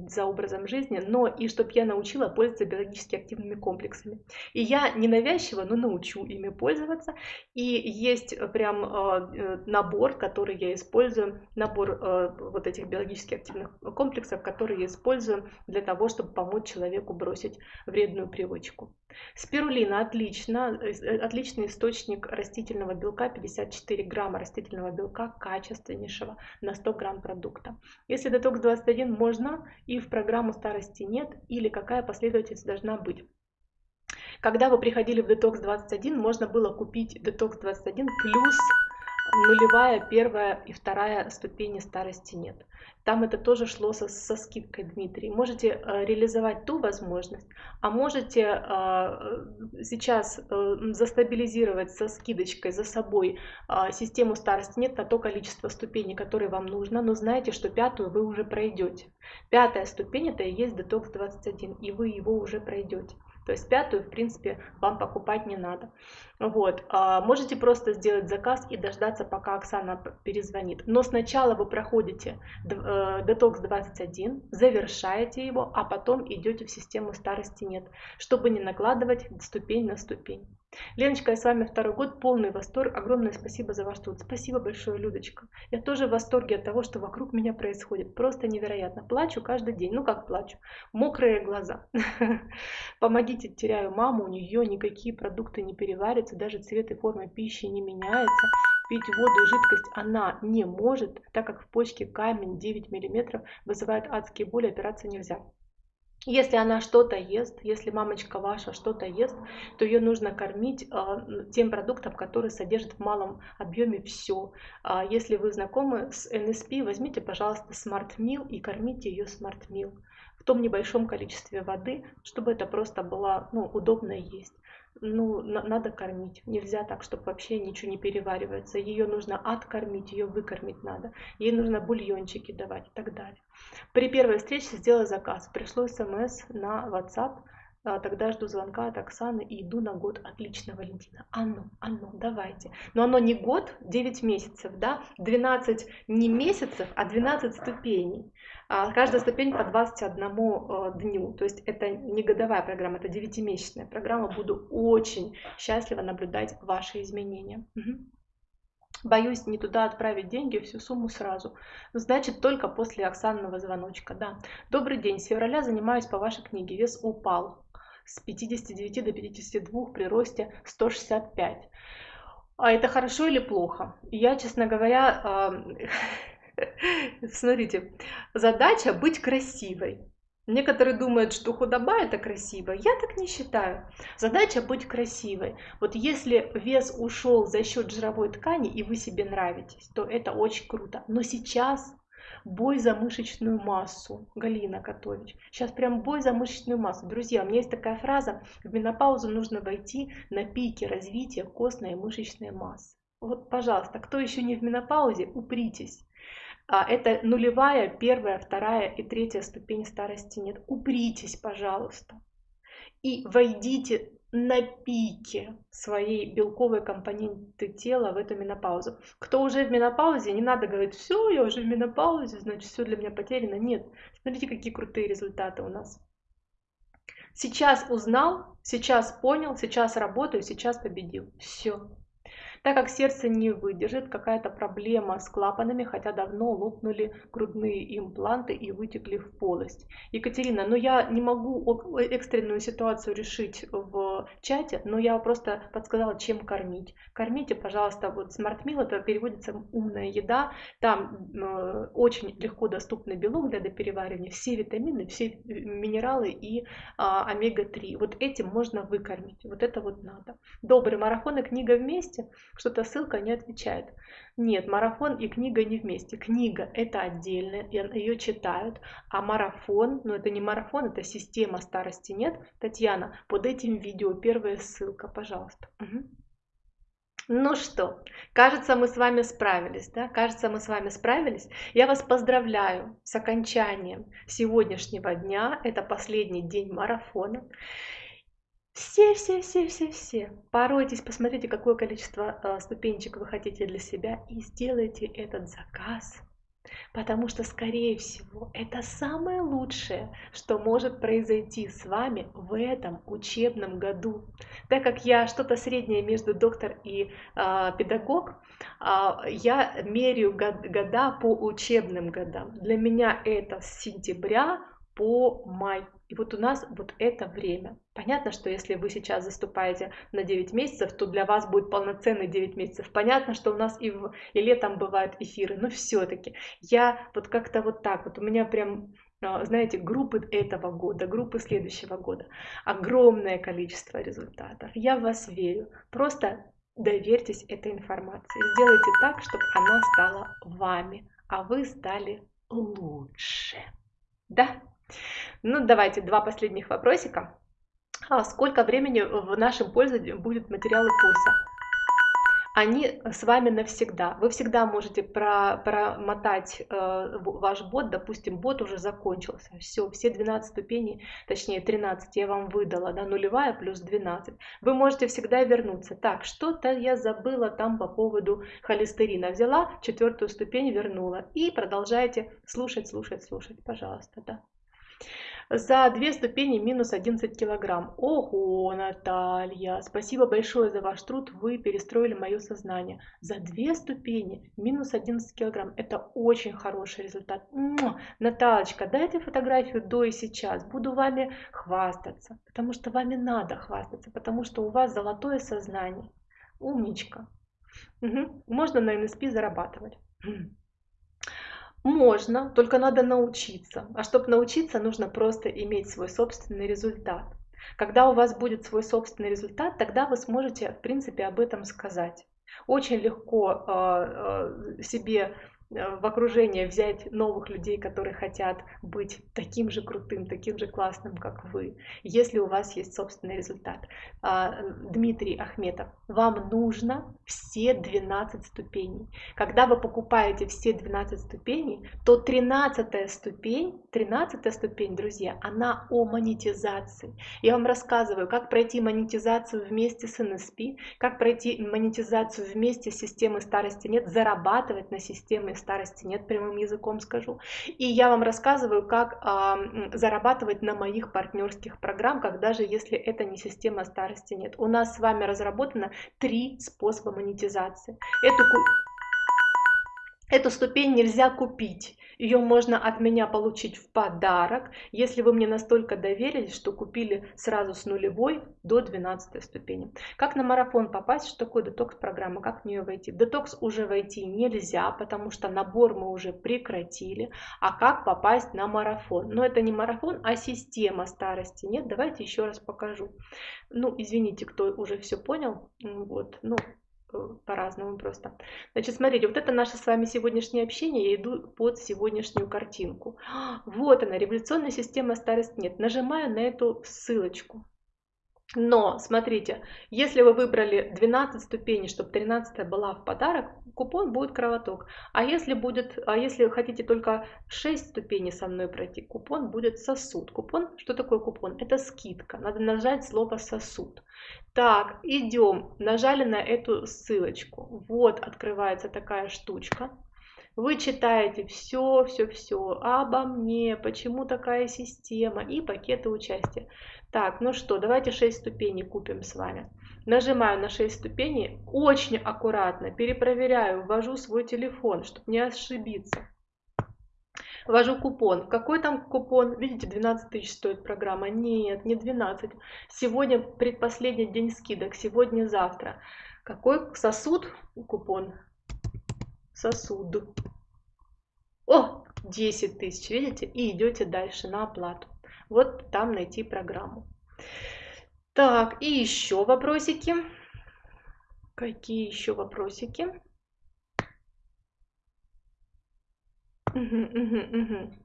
за образом жизни, но и чтобы я научила пользоваться биологически активными комплексами. И я не навязчиво, но научу ими пользоваться. И есть прям э, набор, который я использую, набор э, вот этих биологически активных комплексов, которые я использую для того, чтобы помочь человеку бросить вредную привычку. Спирулина отлично, э, отличный источник растительного белка, 54 грамма растительного белка качественнейшего на 100 грамм продукта. Если детокс 21 можно и в программу старости нет, или какая последовательность должна быть. Когда вы приходили в детокс 21, можно было купить детокс 21 плюс нулевая, первая и вторая ступени старости нет. Там это тоже шло со, со скидкой, Дмитрий. Можете э, реализовать ту возможность, а можете э, сейчас э, застабилизировать со скидочкой за собой э, систему старости нет на то количество ступеней, которые вам нужно, но знаете, что пятую вы уже пройдете. Пятая ступень это и есть детокс 21, и вы его уже пройдете. То есть пятую, в принципе, вам покупать не надо. Вот. А, можете просто сделать заказ и дождаться, пока Оксана перезвонит. Но сначала вы проходите э, детокс 21, завершаете его, а потом идете в систему старости нет, чтобы не накладывать ступень на ступень. Леночка, я с вами второй год, полный восторг. Огромное спасибо за ваш труд. Спасибо большое, Людочка. Я тоже в восторге от того, что вокруг меня происходит. Просто невероятно. Плачу каждый день. Ну как плачу? Мокрые глаза. Помогите, теряю маму, у нее никакие продукты не переварятся, даже цвет и форма пищи не меняется. Пить воду и жидкость она не может, так как в почке камень 9 мм вызывает адские боли, операция нельзя. Если она что-то ест, если мамочка ваша что-то ест, то ее нужно кормить э, тем продуктом, который содержит в малом объеме все. А если вы знакомы с NSP, возьмите, пожалуйста, Smart Meal и кормите ее Smart Meal в том небольшом количестве воды, чтобы это просто было ну, удобно есть ну, на, надо кормить. Нельзя так, чтобы вообще ничего не переваривается. Ее нужно откормить, ее выкормить надо. Ей нужно бульончики давать и так далее. При первой встрече сделала заказ. Пришло смс на WhatsApp. А, тогда жду звонка от Оксаны и иду на год. Отлично, Валентина. А ну, а ну, давайте. Но оно не год, 9 месяцев, да? 12 не месяцев, а 12 ступеней. Каждая ступень по 21 э, дню. То есть это не годовая программа, это 9-месячная программа. Буду очень счастлива наблюдать ваши изменения. Боюсь не туда отправить деньги, всю сумму сразу. Значит, только после Оксанного звоночка, да. Добрый день, с февраля занимаюсь по вашей книге. Вес упал с 59 до 52 при росте 165. А это хорошо или плохо? Я, честно говоря, Смотрите, задача быть красивой. Некоторые думают, что худоба это красиво. Я так не считаю. Задача быть красивой. Вот если вес ушел за счет жировой ткани и вы себе нравитесь, то это очень круто. Но сейчас бой за мышечную массу. Галина Котович. Сейчас прям бой за мышечную массу. Друзья, у меня есть такая фраза. В менопаузу нужно войти на пике развития костной и мышечной массы. Вот, пожалуйста, кто еще не в менопаузе, упритесь. А, это нулевая, первая, вторая и третья ступень старости нет. Упритесь, пожалуйста, и войдите на пике своей белковой компоненты тела в эту менопаузу. Кто уже в менопаузе, не надо говорить, все, я уже в менопаузе, значит, все для меня потеряно. Нет, смотрите, какие крутые результаты у нас. Сейчас узнал, сейчас понял, сейчас работаю, сейчас победил. Все. Так как сердце не выдержит, какая-то проблема с клапанами, хотя давно лопнули грудные импланты и вытекли в полость. Екатерина, ну я не могу экстренную ситуацию решить в чате, но я просто подсказала, чем кормить. Кормите, пожалуйста, вот Smart это переводится умная еда, там э, очень легко доступный белок для допереваривания, все витамины, все минералы и э, омега-3. Вот этим можно выкормить, вот это вот надо. Добрый марафон и книга вместе – что-то ссылка не отвечает. Нет, марафон и книга не вместе. Книга это отдельно, ее читают, а марафон, ну это не марафон, это система старости нет. Татьяна, под этим видео первая ссылка, пожалуйста. Угу. Ну что, кажется, мы с вами справились, да? Кажется, мы с вами справились. Я вас поздравляю с окончанием сегодняшнего дня. Это последний день марафона. Все, все, все, все, все. Поройтесь, посмотрите, какое количество э, ступенечек вы хотите для себя и сделайте этот заказ Потому что, скорее всего, это самое лучшее, что может произойти с вами в этом учебном году. Так как я что-то среднее между доктор и э, педагог, э, я меряю год, года по учебным годам. Для меня это с сентября по май. И вот у нас вот это время. Понятно, что если вы сейчас заступаете на 9 месяцев, то для вас будет полноценный 9 месяцев. Понятно, что у нас и, в, и летом бывают эфиры, но все-таки я вот как-то вот так вот, у меня прям а, знаете, группы этого года, группы следующего года. Огромное количество результатов. Я в вас верю. Просто доверьтесь этой информации. Сделайте так, чтобы она стала вами, а вы стали лучше. Да? Ну, давайте два последних вопросика. А сколько времени в нашем пользовании будет материалы курса? Они с вами навсегда. Вы всегда можете про, промотать э, ваш бот, допустим, бот уже закончился. Все, все 12 ступеней, точнее 13 я вам выдала, да, нулевая плюс 12. Вы можете всегда вернуться. Так, что-то я забыла там по поводу холестерина. Взяла четвертую ступень, вернула. И продолжайте слушать, слушать, слушать, пожалуйста, да. За две ступени минус 11 килограмм. Ого, Наталья, спасибо большое за ваш труд, вы перестроили мое сознание. За две ступени минус 11 килограмм. Это очень хороший результат. Натальечка, дайте фотографию до и сейчас. Буду вами хвастаться, потому что вами надо хвастаться, потому что у вас золотое сознание. Умничка. Угу. Можно на НСП зарабатывать. Можно, только надо научиться. А чтобы научиться, нужно просто иметь свой собственный результат. Когда у вас будет свой собственный результат, тогда вы сможете, в принципе, об этом сказать. Очень легко э, э, себе в окружение взять новых людей, которые хотят быть таким же крутым, таким же классным, как вы, если у вас есть собственный результат. А, Дмитрий Ахметов, вам нужно все 12 ступеней. Когда вы покупаете все 12 ступеней, то 13 ступень, 13 ступень, друзья, она о монетизации. Я вам рассказываю, как пройти монетизацию вместе с NSP, как пройти монетизацию вместе с системой старости нет, зарабатывать на системе старости нет, прямым языком скажу. И я вам рассказываю, как э, зарабатывать на моих партнерских программках, даже если это не система старости нет. У нас с вами разработано три способа монетизации. Эту, эту ступень нельзя купить. Ее можно от меня получить в подарок, если вы мне настолько доверились, что купили сразу с нулевой до 12 ступени. Как на марафон попасть? Что такое детокс-программа? Как в нее войти? В детокс уже войти нельзя, потому что набор мы уже прекратили. А как попасть на марафон? Но это не марафон, а система старости. Нет, давайте еще раз покажу. Ну, извините, кто уже все понял. Вот, ну, по-разному просто. Значит, смотрите, вот это наше с вами сегодняшнее общение, я иду под сегодняшнюю картинку. Вот она, революционная система старость нет. Нажимаю на эту ссылочку. Но, смотрите, если вы выбрали 12 ступеней, чтобы 13 была в подарок, купон будет кровоток. А если, будет, а если хотите только 6 ступеней со мной пройти, купон будет сосуд. Купон, что такое купон? Это скидка. Надо нажать слово сосуд. Так, идем. Нажали на эту ссылочку. Вот открывается такая штучка. Вы читаете все, все, все обо мне, почему такая система и пакеты участия. Так, ну что, давайте 6 ступеней купим с вами. Нажимаю на 6 ступеней, очень аккуратно перепроверяю, ввожу свой телефон, чтобы не ошибиться. Ввожу купон. Какой там купон? Видите, 12 тысяч стоит программа. Нет, не 12. Сегодня предпоследний день скидок. Сегодня-завтра. Какой сосуд купон? Сосуд. О, 10 тысяч, видите? И идете дальше на оплату. Вот там найти программу. Так, и еще вопросики. Какие еще вопросики? Угу, угу, угу.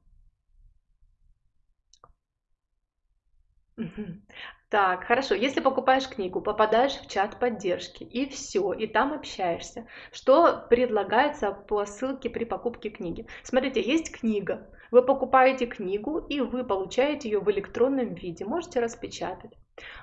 Так, хорошо. Если покупаешь книгу, попадаешь в чат поддержки, и все, и там общаешься. Что предлагается по ссылке при покупке книги? Смотрите, есть книга. Вы покупаете книгу, и вы получаете ее в электронном виде. Можете распечатать.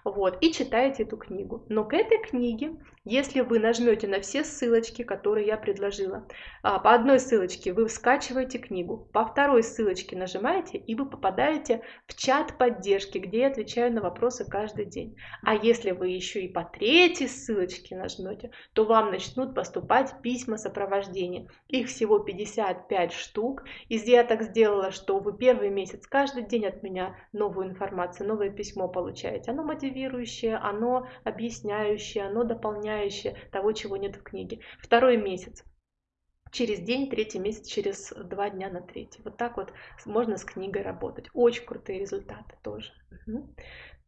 Вот, и читаете эту книгу. Но к этой книге, если вы нажмете на все ссылочки, которые я предложила, а, по одной ссылочке вы скачиваете книгу, по второй ссылочке нажимаете, и вы попадаете в чат поддержки, где я отвечаю на вопросы каждый день. А если вы еще и по третьей ссылочке нажмете, то вам начнут поступать письма сопровождения. Их всего 55 штук. И я так сделала, что вы первый месяц каждый день от меня новую информацию, новое письмо получаете. Оно мотивирующее, оно объясняющее, оно дополняющее того, чего нет в книге. Второй месяц через день, третий месяц через два дня на третий. Вот так вот можно с книгой работать. Очень крутые результаты тоже. Угу.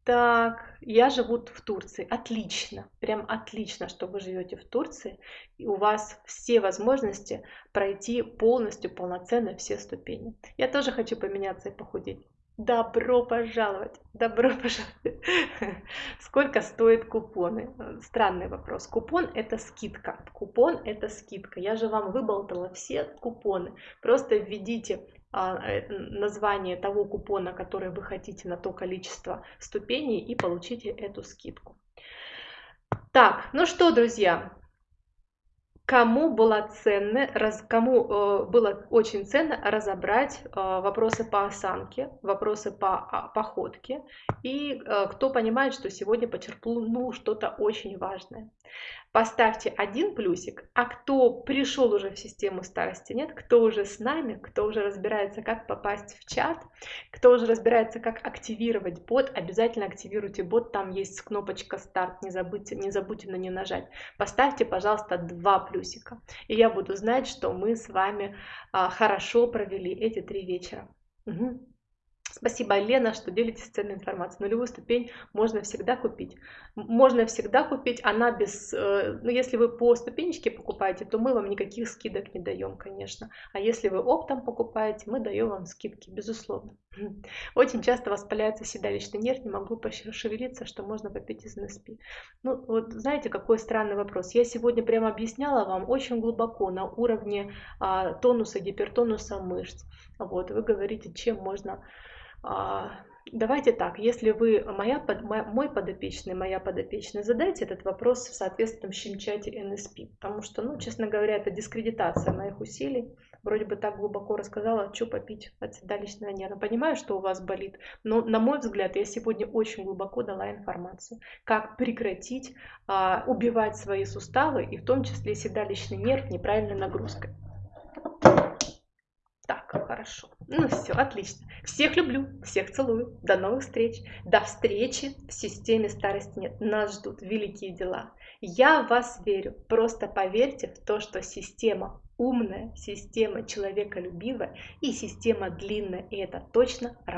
Так, я живу в Турции. Отлично, прям отлично, что вы живете в Турции. И у вас все возможности пройти полностью, полноценно все ступени. Я тоже хочу поменяться и похудеть. Добро пожаловать! Добро пожаловать! Сколько стоят купоны? Странный вопрос. Купон это скидка. Купон это скидка. Я же вам выболтала все купоны. Просто введите а, э, название того купона, который вы хотите на то количество ступеней и получите эту скидку. Так, ну что, друзья, кому было ценно, раз, кому э, было очень ценно разобрать э, вопросы по осанке, вопросы по э, походке, и э, кто понимает, что сегодня почерпнул что-то очень важное поставьте один плюсик, а кто пришел уже в систему старости нет, кто уже с нами, кто уже разбирается, как попасть в чат, кто уже разбирается, как активировать бот, обязательно активируйте бот, там есть кнопочка старт, не забудьте, не забудьте на нее нажать. Поставьте, пожалуйста, два плюсика, и я буду знать, что мы с вами а, хорошо провели эти три вечера. Угу. Спасибо, Лена, что делитесь ценной информацией. Нулевую ступень можно всегда купить. Можно всегда купить, она без... Э, ну, если вы по ступенечке покупаете, то мы вам никаких скидок не даем, конечно. А если вы оптом покупаете, мы даем вам скидки, безусловно. Очень часто воспаляется седалищный нерв, не могу пошевелиться, что можно попить из НСП. Ну, вот знаете, какой странный вопрос. Я сегодня прямо объясняла вам очень глубоко на уровне а, тонуса, гипертонуса мышц. Вот, вы говорите, чем можно давайте так, если вы моя, мой подопечный, моя подопечная, задайте этот вопрос в соответствующем чате NSP, потому что, ну, честно говоря, это дискредитация моих усилий. Вроде бы так глубоко рассказала, что попить от седалищного нерва. Понимаю, что у вас болит, но, на мой взгляд, я сегодня очень глубоко дала информацию, как прекратить а, убивать свои суставы, и в том числе седалищный нерв неправильной нагрузкой. Так, хорошо. Ну все, отлично. Всех люблю, всех целую. До новых встреч. До встречи в системе старости нет. Нас ждут великие дела. Я в вас верю. Просто поверьте в то, что система умная, система человеколюбивая и система длинная. И это точно работает.